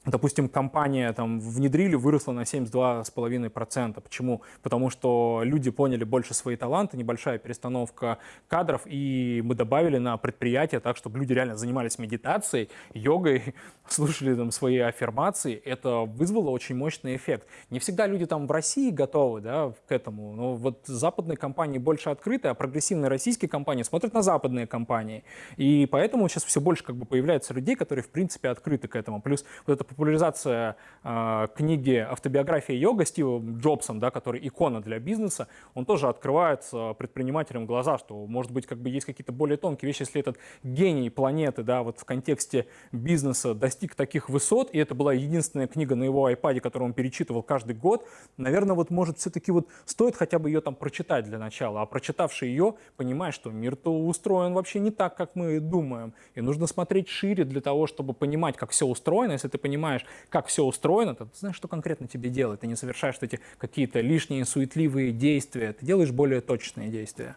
допустим, компания там внедрили, выросла на 72,5%. Почему? Потому что люди поняли больше свои таланты, небольшая перестановка кадров, и мы добавили на предприятие так, чтобы люди реально занимались медитацией, йогой, слушали там свои аффирмации. Это вызвало очень мощный эффект. Не всегда люди там в России готовы да, к этому, но вот западные компании больше открыты, а прогрессивные российские компании смотрят на западные компании. И поэтому сейчас все больше как бы появляется людей, которые в принципе открыты к этому. Плюс вот эта популяризация э, книги «Автобиография йога» Стива Джобсом, да, который икона для бизнеса, он тоже открывает э, предпринимателям глаза, что, может быть, как бы есть какие-то более тонкие вещи, если этот гений планеты, да, вот в контексте бизнеса достиг таких высот, и это была единственная книга на его iPad, которую он перечитывал каждый год, наверное, вот может все-таки вот стоит хотя бы ее там прочитать для начала, а прочитавший ее, понимает, что мир-то устроен вообще не так, как мы думаем, и нужно смотреть шире для того, чтобы понимать, как все устроено. Если ты понимаешь, как все устроено, то ты знаешь, что конкретно тебе делать. Ты не совершаешь эти какие-то лишние суетливые действия, ты делаешь более точные действия.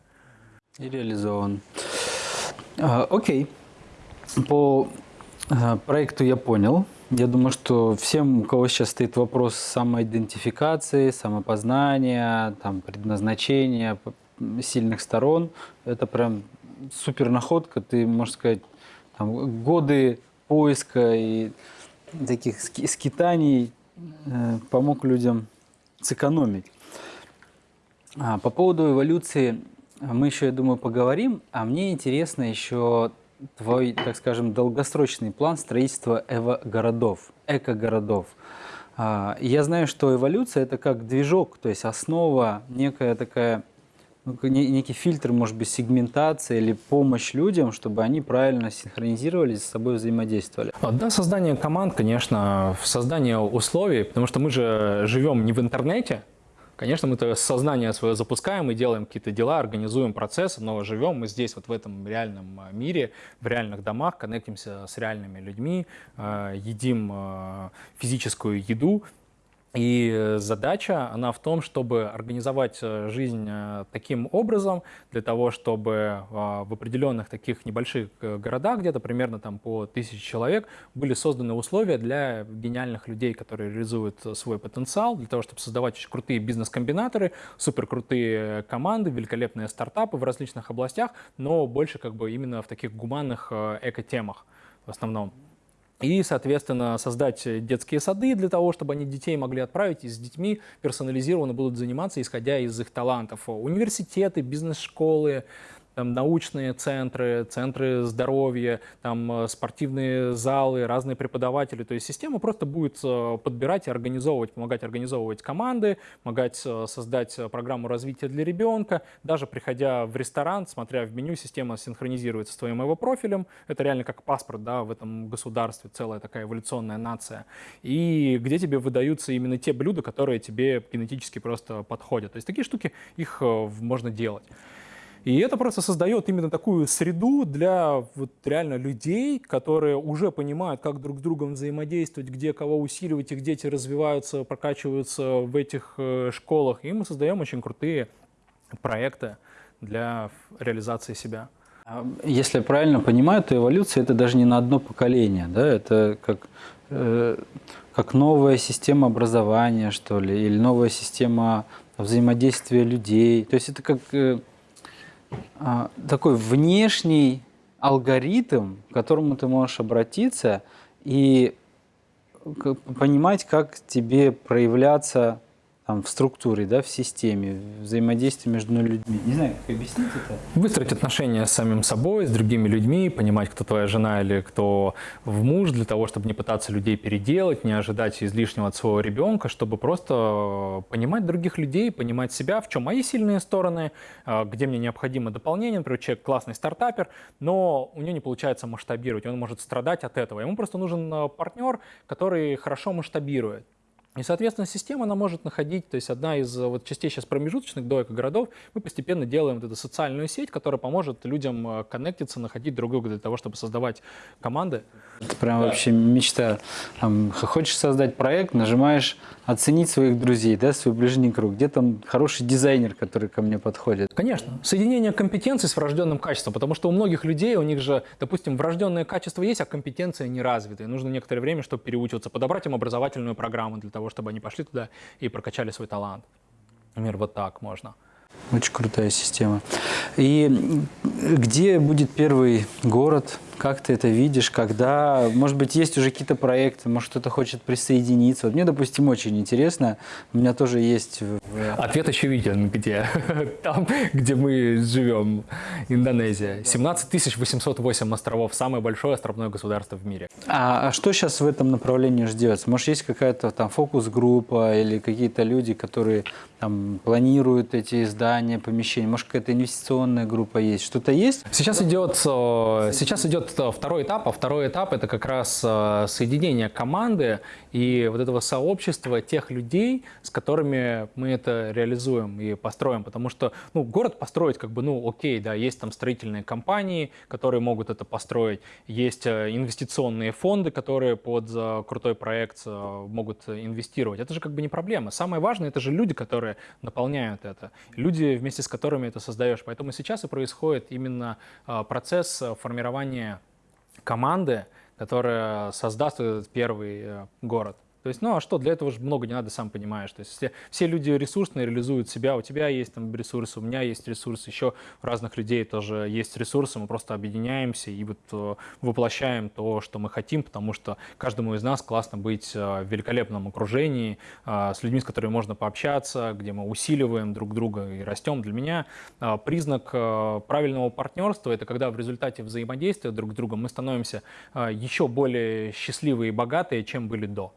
И реализован. А, окей. По а, проекту я понял. Я думаю, что всем, у кого сейчас стоит вопрос самоидентификации, самопознания, там, предназначения, сильных сторон, это прям супер находка. Ты, можно сказать, там, годы поиска и таких скитаний э, помог людям сэкономить. А, по поводу эволюции мы еще, я думаю, поговорим. А мне интересно еще твой, так скажем, долгосрочный план строительства эво-городов, эко-городов. А, я знаю, что эволюция – это как движок, то есть основа, некая такая, ну, некий фильтр, может быть, сегментация или помощь людям, чтобы они правильно синхронизировались, с собой взаимодействовали. Да, создание команд, конечно, создание условий, потому что мы же живем не в интернете, Конечно, мы это сознание свое запускаем и делаем какие-то дела, организуем процессы, но живем мы здесь, вот в этом реальном а, мире, в реальных домах, коннектимся с реальными людьми, а, едим а, физическую еду, и задача, она в том, чтобы организовать э, жизнь э, таким образом, для того, чтобы в определенных таких небольших э, городах, где-то примерно там по тысяче человек, были созданы условия для гениальных людей, которые реализуют свой потенциал, для того, чтобы создавать очень крутые бизнес-комбинаторы, суперкрутые команды, великолепные стартапы в различных областях, но больше как бы именно в таких гуманных эко-темах в основном. И, соответственно, создать детские сады для того, чтобы они детей могли отправить, и с детьми персонализированно будут заниматься, исходя из их талантов. Университеты, бизнес-школы, там, научные центры, центры здоровья, там, э, спортивные залы, разные преподаватели. То есть система просто будет э, подбирать и организовывать, помогать организовывать команды, помогать э, создать программу развития для ребенка. Даже приходя в ресторан, смотря в меню, система синхронизируется с твоим его профилем. Это реально как паспорт да, в этом государстве, целая такая эволюционная нация. И где тебе выдаются именно те блюда, которые тебе генетически просто подходят. То есть такие штуки, их можно делать. И это просто создает именно такую среду для вот реально людей, которые уже понимают, как друг с другом взаимодействовать, где кого усиливать, их дети развиваются, прокачиваются в этих э, школах. И мы создаем очень крутые проекты для реализации себя. А если я правильно понимаю, то эволюция это даже не на одно поколение, да? Это как, э, как новая система образования, что ли, или новая система взаимодействия людей. То есть это как э, такой внешний алгоритм, к которому ты можешь обратиться и понимать, как тебе проявляться там, в структуре, да, в системе, взаимодействие между людьми. Не знаю, как объяснить это. Выстроить отношения с самим собой, с другими людьми, понимать, кто твоя жена или кто в муж, для того, чтобы не пытаться людей переделать, не ожидать излишнего от своего ребенка, чтобы просто понимать других людей, понимать себя, в чем мои сильные стороны, а, где мне необходимо дополнение. Например, человек классный стартапер, но у него не получается масштабировать, он может страдать от этого. Ему просто нужен а, партнер, который хорошо масштабирует. И, соответственно, система она может находить, то есть одна из э, вот, частей сейчас промежуточных до городов мы постепенно делаем вот эту социальную сеть, которая поможет людям э, коннектиться, находить друг друга для того, чтобы создавать команды. Это прям да. вообще мечта. Там, хочешь создать проект, нажимаешь оценить своих друзей, да, свой ближний круг. Где там хороший дизайнер, который ко мне подходит? Конечно. Соединение компетенций с врожденным качеством, потому что у многих людей, у них же, допустим, врожденное качество есть, а компетенция не развита. И нужно некоторое время, чтобы переучиваться, подобрать им образовательную программу для того, чтобы они пошли туда и прокачали свой талант. Например, вот так можно. Очень крутая система. И где будет первый город, Как ты это видишь, когда, может быть, есть уже какие-то проекты, может, кто-то хочет присоединиться. Вот мне, допустим, очень интересно, у меня тоже есть... Ответ очевиден, где? Там, где мы живем, Индонезия. 17 808 островов, самое большое островное государство в мире. А, а что сейчас в этом направлении ждется? Может, есть какая-то там фокус-группа или какие-то люди, которые там планируют эти здания, помещения? Может, какая-то инвестиционная группа есть? Что-то есть? Сейчас идет, э, сейчас идет э, второй этап, а второй этап это как раз э, соединение команды и вот этого сообщества тех людей, с которыми мы это реализуем и построим. Потому что ну, город построить как бы, ну окей, да, есть там строительные компании, которые могут это построить, есть инвестиционные фонды, которые под крутой проект могут инвестировать. Это же как бы не проблема. Самое важное это же люди, которые наполняют это, люди, вместе с которыми это создаешь. Поэтому сейчас и происходит именно процесс формирования команды, которая создаст этот первый э, город. То есть, ну а что, для этого же много не надо, сам понимаешь. То есть все, все люди ресурсные реализуют себя, у тебя есть там ресурсы, у меня есть ресурсы, еще у разных людей тоже есть ресурсы, мы просто объединяемся и вот э, воплощаем то, что мы хотим, потому что каждому из нас классно быть э, в великолепном окружении, э, с людьми, с которыми можно пообщаться, где мы усиливаем друг друга и растем. Для меня признак правильного партнерства – это когда в результате взаимодействия друг с другом мы становимся еще более счастливые и богатые, чем были до.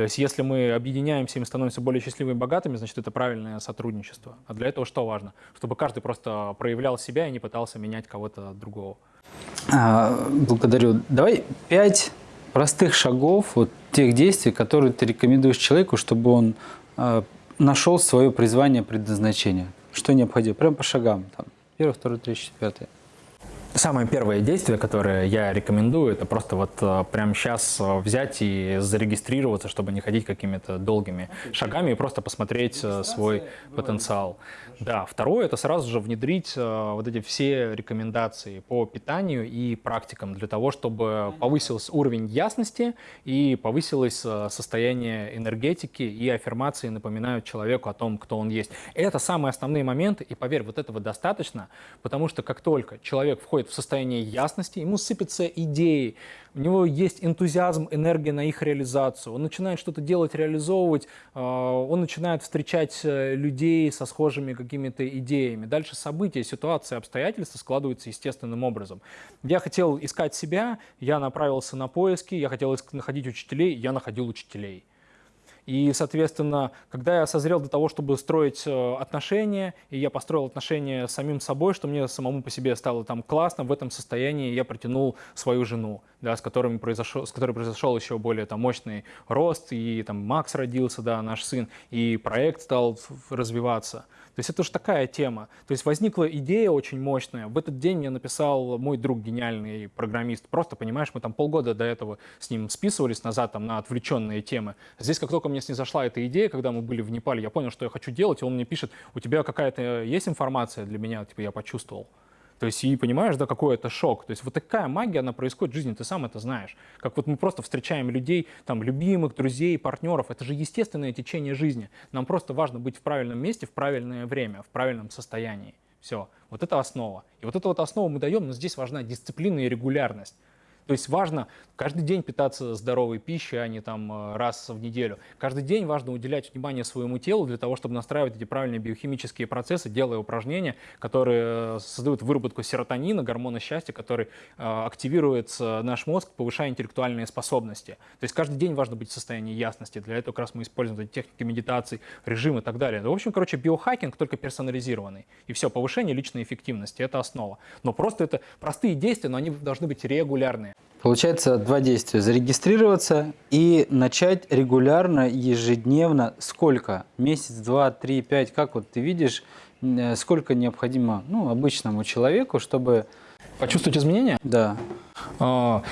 То есть если мы объединяемся и мы становимся более счастливыми и богатыми, значит, это правильное сотрудничество. А для этого что важно? Чтобы каждый просто проявлял себя и не пытался менять кого-то другого. А, благодарю. Давай пять простых шагов, вот тех действий, которые ты рекомендуешь человеку, чтобы он а, нашел свое призвание, предназначение. Что необходимо? Прям по шагам. Там, первый, второй, третий, четвертый. Самое первое действие, которое я рекомендую, это просто вот э, прямо сейчас э, взять и зарегистрироваться, чтобы не ходить какими-то долгими шагами и просто посмотреть э, свой потенциал. Да, второе – это сразу же внедрить вот эти все рекомендации по питанию и практикам для того, чтобы повысился уровень ясности и повысилось состояние энергетики и аффирмации напоминают человеку о том, кто он есть. Это самые основные моменты, и поверь, вот этого достаточно, потому что как только человек входит приходит в состояние ясности, ему сыпятся идеи, у него есть энтузиазм, энергия на их реализацию, он начинает что-то делать, реализовывать, а, он начинает встречать э, людей со схожими какими-то идеями. Дальше события, ситуации, обстоятельства складываются естественным образом. Я хотел искать себя, я направился на поиски, я хотел находить учителей, я находил учителей. И, соответственно, когда я созрел для того, чтобы строить э, отношения, и я построил отношения с самим собой, что мне самому по себе стало там классно, в этом состоянии я притянул свою жену, да, с, которыми произошел, с которой произошел еще более там, мощный рост, и там Макс родился, да, наш сын, и проект стал развиваться. То есть это уж такая тема. То есть возникла идея очень мощная. В этот день мне написал мой друг, гениальный программист. Просто, понимаешь, мы там полгода до этого с ним списывались назад там, на отвлеченные темы. Здесь, как только мне снизошла эта идея, когда мы были в Непале, я понял, что я хочу делать, и он мне пишет, у тебя какая-то есть информация для меня? Типа я почувствовал. То есть, и понимаешь, да, какой это шок. То есть вот такая магия, она происходит в жизни, ты сам это знаешь. Как вот мы просто встречаем людей, там, любимых, друзей, партнеров. Это же естественное течение жизни. Нам просто важно быть в правильном месте, в правильное время, в правильном состоянии. Все. Вот это основа. И вот эту вот основу мы даем, но здесь важна дисциплина и регулярность. То есть важно каждый день питаться здоровой пищей, а не там э, раз в неделю. Каждый день важно уделять внимание своему телу для того, чтобы настраивать эти правильные биохимические процессы, делая упражнения, которые э, создают выработку серотонина, гормона счастья, который э, активирует наш мозг, повышая интеллектуальные способности. То есть каждый день важно быть в состоянии ясности. Для этого как раз мы используем техники медитации, режим и так далее. В общем, короче, биохакинг только персонализированный. И все, повышение личной эффективности – это основа. Но просто это простые действия, но они должны быть регулярные. Получается два действия. Зарегистрироваться и начать регулярно, ежедневно. Сколько? Месяц, два, три, пять? Как вот ты видишь, э, сколько необходимо ну, обычному человеку, чтобы... Почувствовать изменения? Да. А,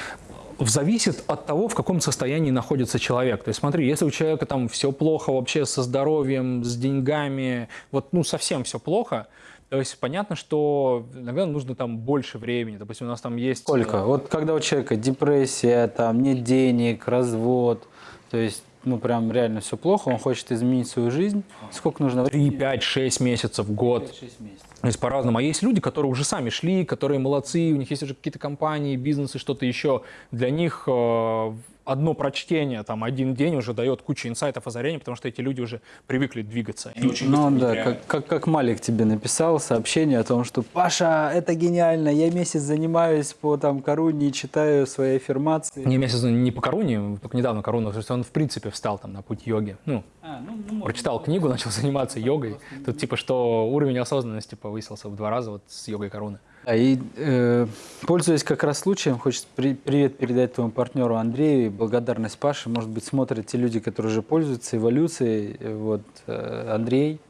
зависит от того, в каком состоянии находится человек. То есть смотри, если у человека там все плохо вообще со здоровьем, с деньгами, вот ну совсем все плохо, то есть понятно, что иногда нужно там больше времени. Допустим, у нас там есть... Сколько? Э, вот когда у человека депрессия, там нет денег, развод, то есть ну прям реально все плохо, он хочет изменить свою жизнь, сколько нужно 3, 5, 6 месяцев, год. 6 месяцев. То есть по-разному. А есть люди, которые уже сами шли, которые молодцы, у них есть уже какие-то компании, бизнесы, что-то еще. Для них э, одно прочтение, там, один день уже дает кучу инсайтов, озарений, потому что эти люди уже привыкли двигаться. Они очень Ну да, как, как, как Малик тебе написал сообщение о том, что «Паша, это гениально, я месяц занимаюсь по там Коруне и читаю свои аффирмации». Не месяц не по Коруне, только недавно Коруна, то есть он в принципе встал там на путь йоги. Ну, А, ну, ну, прочитал книгу, начал заниматься йогой. Тут типа что уровень осознанности повысился в два раза вот с йогой Коруны. А и, э, пользуясь как раз случаем, хочется при- привет передать твоему партнеру Андрею и благодарность Паше. Может быть, смотрят те люди, которые уже пользуются эволюцией. Вот, э, Андрей,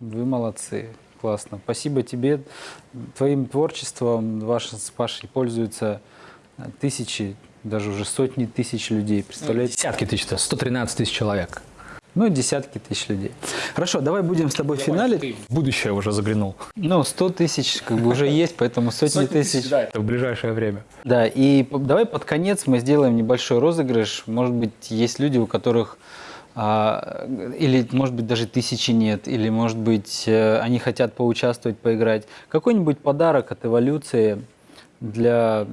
вы молодцы. Классно. Спасибо тебе. Твоим творчеством ваши с Пашей пользуются э, тысячи, даже уже сотни тысяч людей. Представляете? Десятки тысяч, то есть 113 тысяч человек. Ну, десятки тысяч людей. Хорошо, давай будем с тобой финалить. В будущее уже заглянул. Ну, 100 тысяч как бы уже есть, поэтому сотни тысяч. Да, это в ближайшее время. Да, и давай под конец мы сделаем небольшой розыгрыш. Может быть, есть люди, у которых а, или, может быть, даже тысячи нет, или, может быть, э, они хотят поучаствовать, поиграть. Какой-нибудь подарок от эволюции для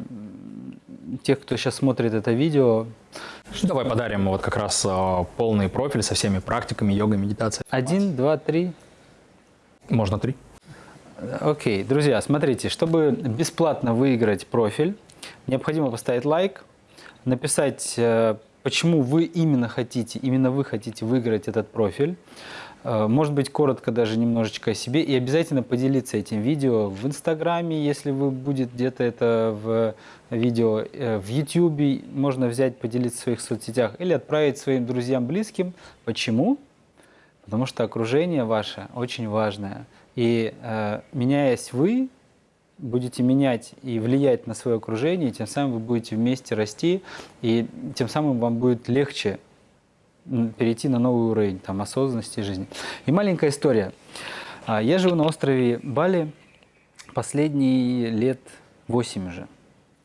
тех, кто сейчас смотрит это видео. Давай подарим вот как раз а, полный профиль со всеми практиками йога, медитация. Один, два, три. Можно три. Окей, друзья, смотрите, чтобы бесплатно выиграть профиль, необходимо поставить лайк, написать, э, почему вы именно хотите, именно вы хотите выиграть этот профиль, может быть, коротко даже немножечко о себе, и обязательно поделиться этим видео в Инстаграме, если вы будет где-то это в видео, э, в Ютьюбе можно взять, поделиться в своих соцсетях или отправить своим друзьям, близким. Почему? Потому что окружение ваше очень важное. И э, меняясь вы, будете менять и влиять на свое окружение, и тем самым вы будете вместе расти, и тем самым вам будет легче перейти на новый уровень там, осознанности жизни. И маленькая история. А, Я живу на острове Бали последние лет 8 уже.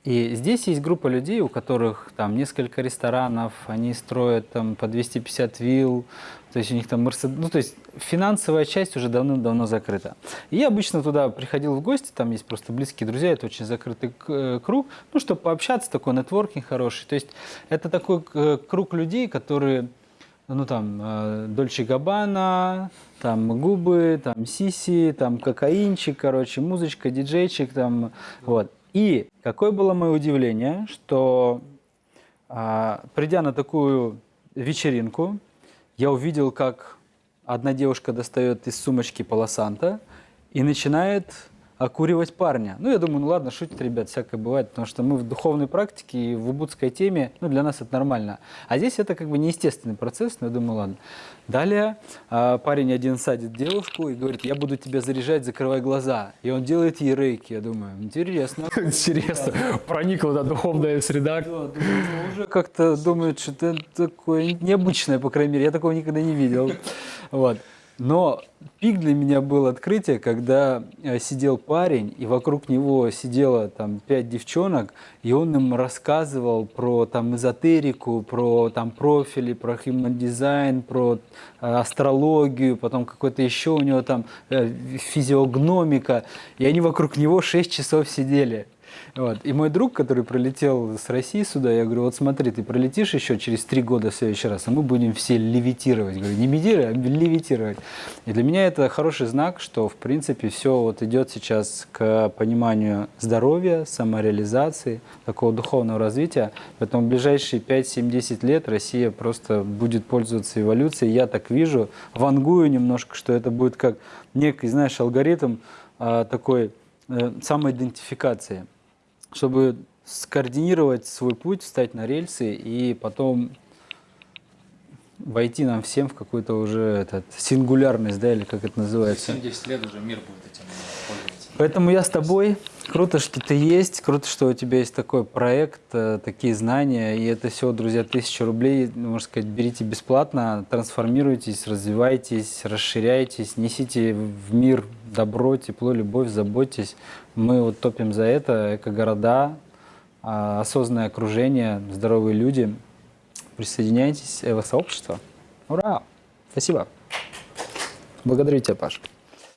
И здесь есть группа людей, у которых там несколько ресторанов, они строят там по 250 вилл, то есть у них там Мерседес, ну то есть финансовая часть уже давным-давно закрыта. И я обычно туда приходил в гости, там есть просто близкие друзья, это очень закрытый э, круг, ну чтобы пообщаться, такой нетворкинг хороший. То есть это такой э, круг людей, которые ну там э, Дольче Габбана, там губы, там сиси, там кокаинчик, короче, музычка, диджейчик, там вот. И какое было мое удивление, что а, придя на такую вечеринку, я увидел, как одна девушка достает из сумочки полосанта и начинает окуривать парня. Ну, я думаю, ну ладно, шутит, ребят, всякое бывает, потому что мы в духовной практике и в убудской теме, ну, для нас это нормально. А здесь это как бы неестественный процесс, но я думаю, ладно. Далее а, парень один садит девушку и говорит, я буду тебя заряжать, закрывай глаза. И он делает ей рейки. Я думаю, интересно. Интересно, проникла да, духовная среда. Ну, уже как-то думают, что это такое необычное, по крайней мере, я такого никогда не видел. Вот. Но пик для меня был открытие, когда э, сидел парень, и вокруг него сидело там пять девчонок, и он им рассказывал про там эзотерику, про там профили, про human дизайн, про э, астрологию, потом какой-то еще у него там э, физиогномика, и они вокруг него 6 часов сидели. Вот. И мой друг, который прилетел с России сюда, я говорю, вот смотри, ты пролетишь еще через три года в следующий раз, а мы будем все левитировать. Говорю, не медитировать, а левитировать. И для меня это хороший знак, что, в принципе, все вот идет сейчас к пониманию здоровья, самореализации, такого духовного развития. Поэтому в ближайшие 5, 7, 10 лет Россия просто будет пользоваться эволюцией. Я так вижу, вангую немножко, что это будет как некий, знаешь, алгоритм а, такой э, самоидентификации чтобы скоординировать свой путь, встать на рельсы и потом войти нам всем в какую-то уже этот, сингулярность, да, или как это называется. 10 лет уже мир будет этим пользоваться. Поэтому я с тобой. Круто, что ты есть, круто, что у тебя есть такой проект, э, такие знания. И это все, друзья, тысяча рублей, можно сказать, берите бесплатно, трансформируйтесь, развивайтесь, расширяйтесь, несите в мир добро, тепло, любовь, заботьтесь. Мы вот топим за это, эко-города, а, осознанное окружение, здоровые люди. присоединяйтесь в сообщество. Ура! Спасибо. Благодарю тебя, Паш.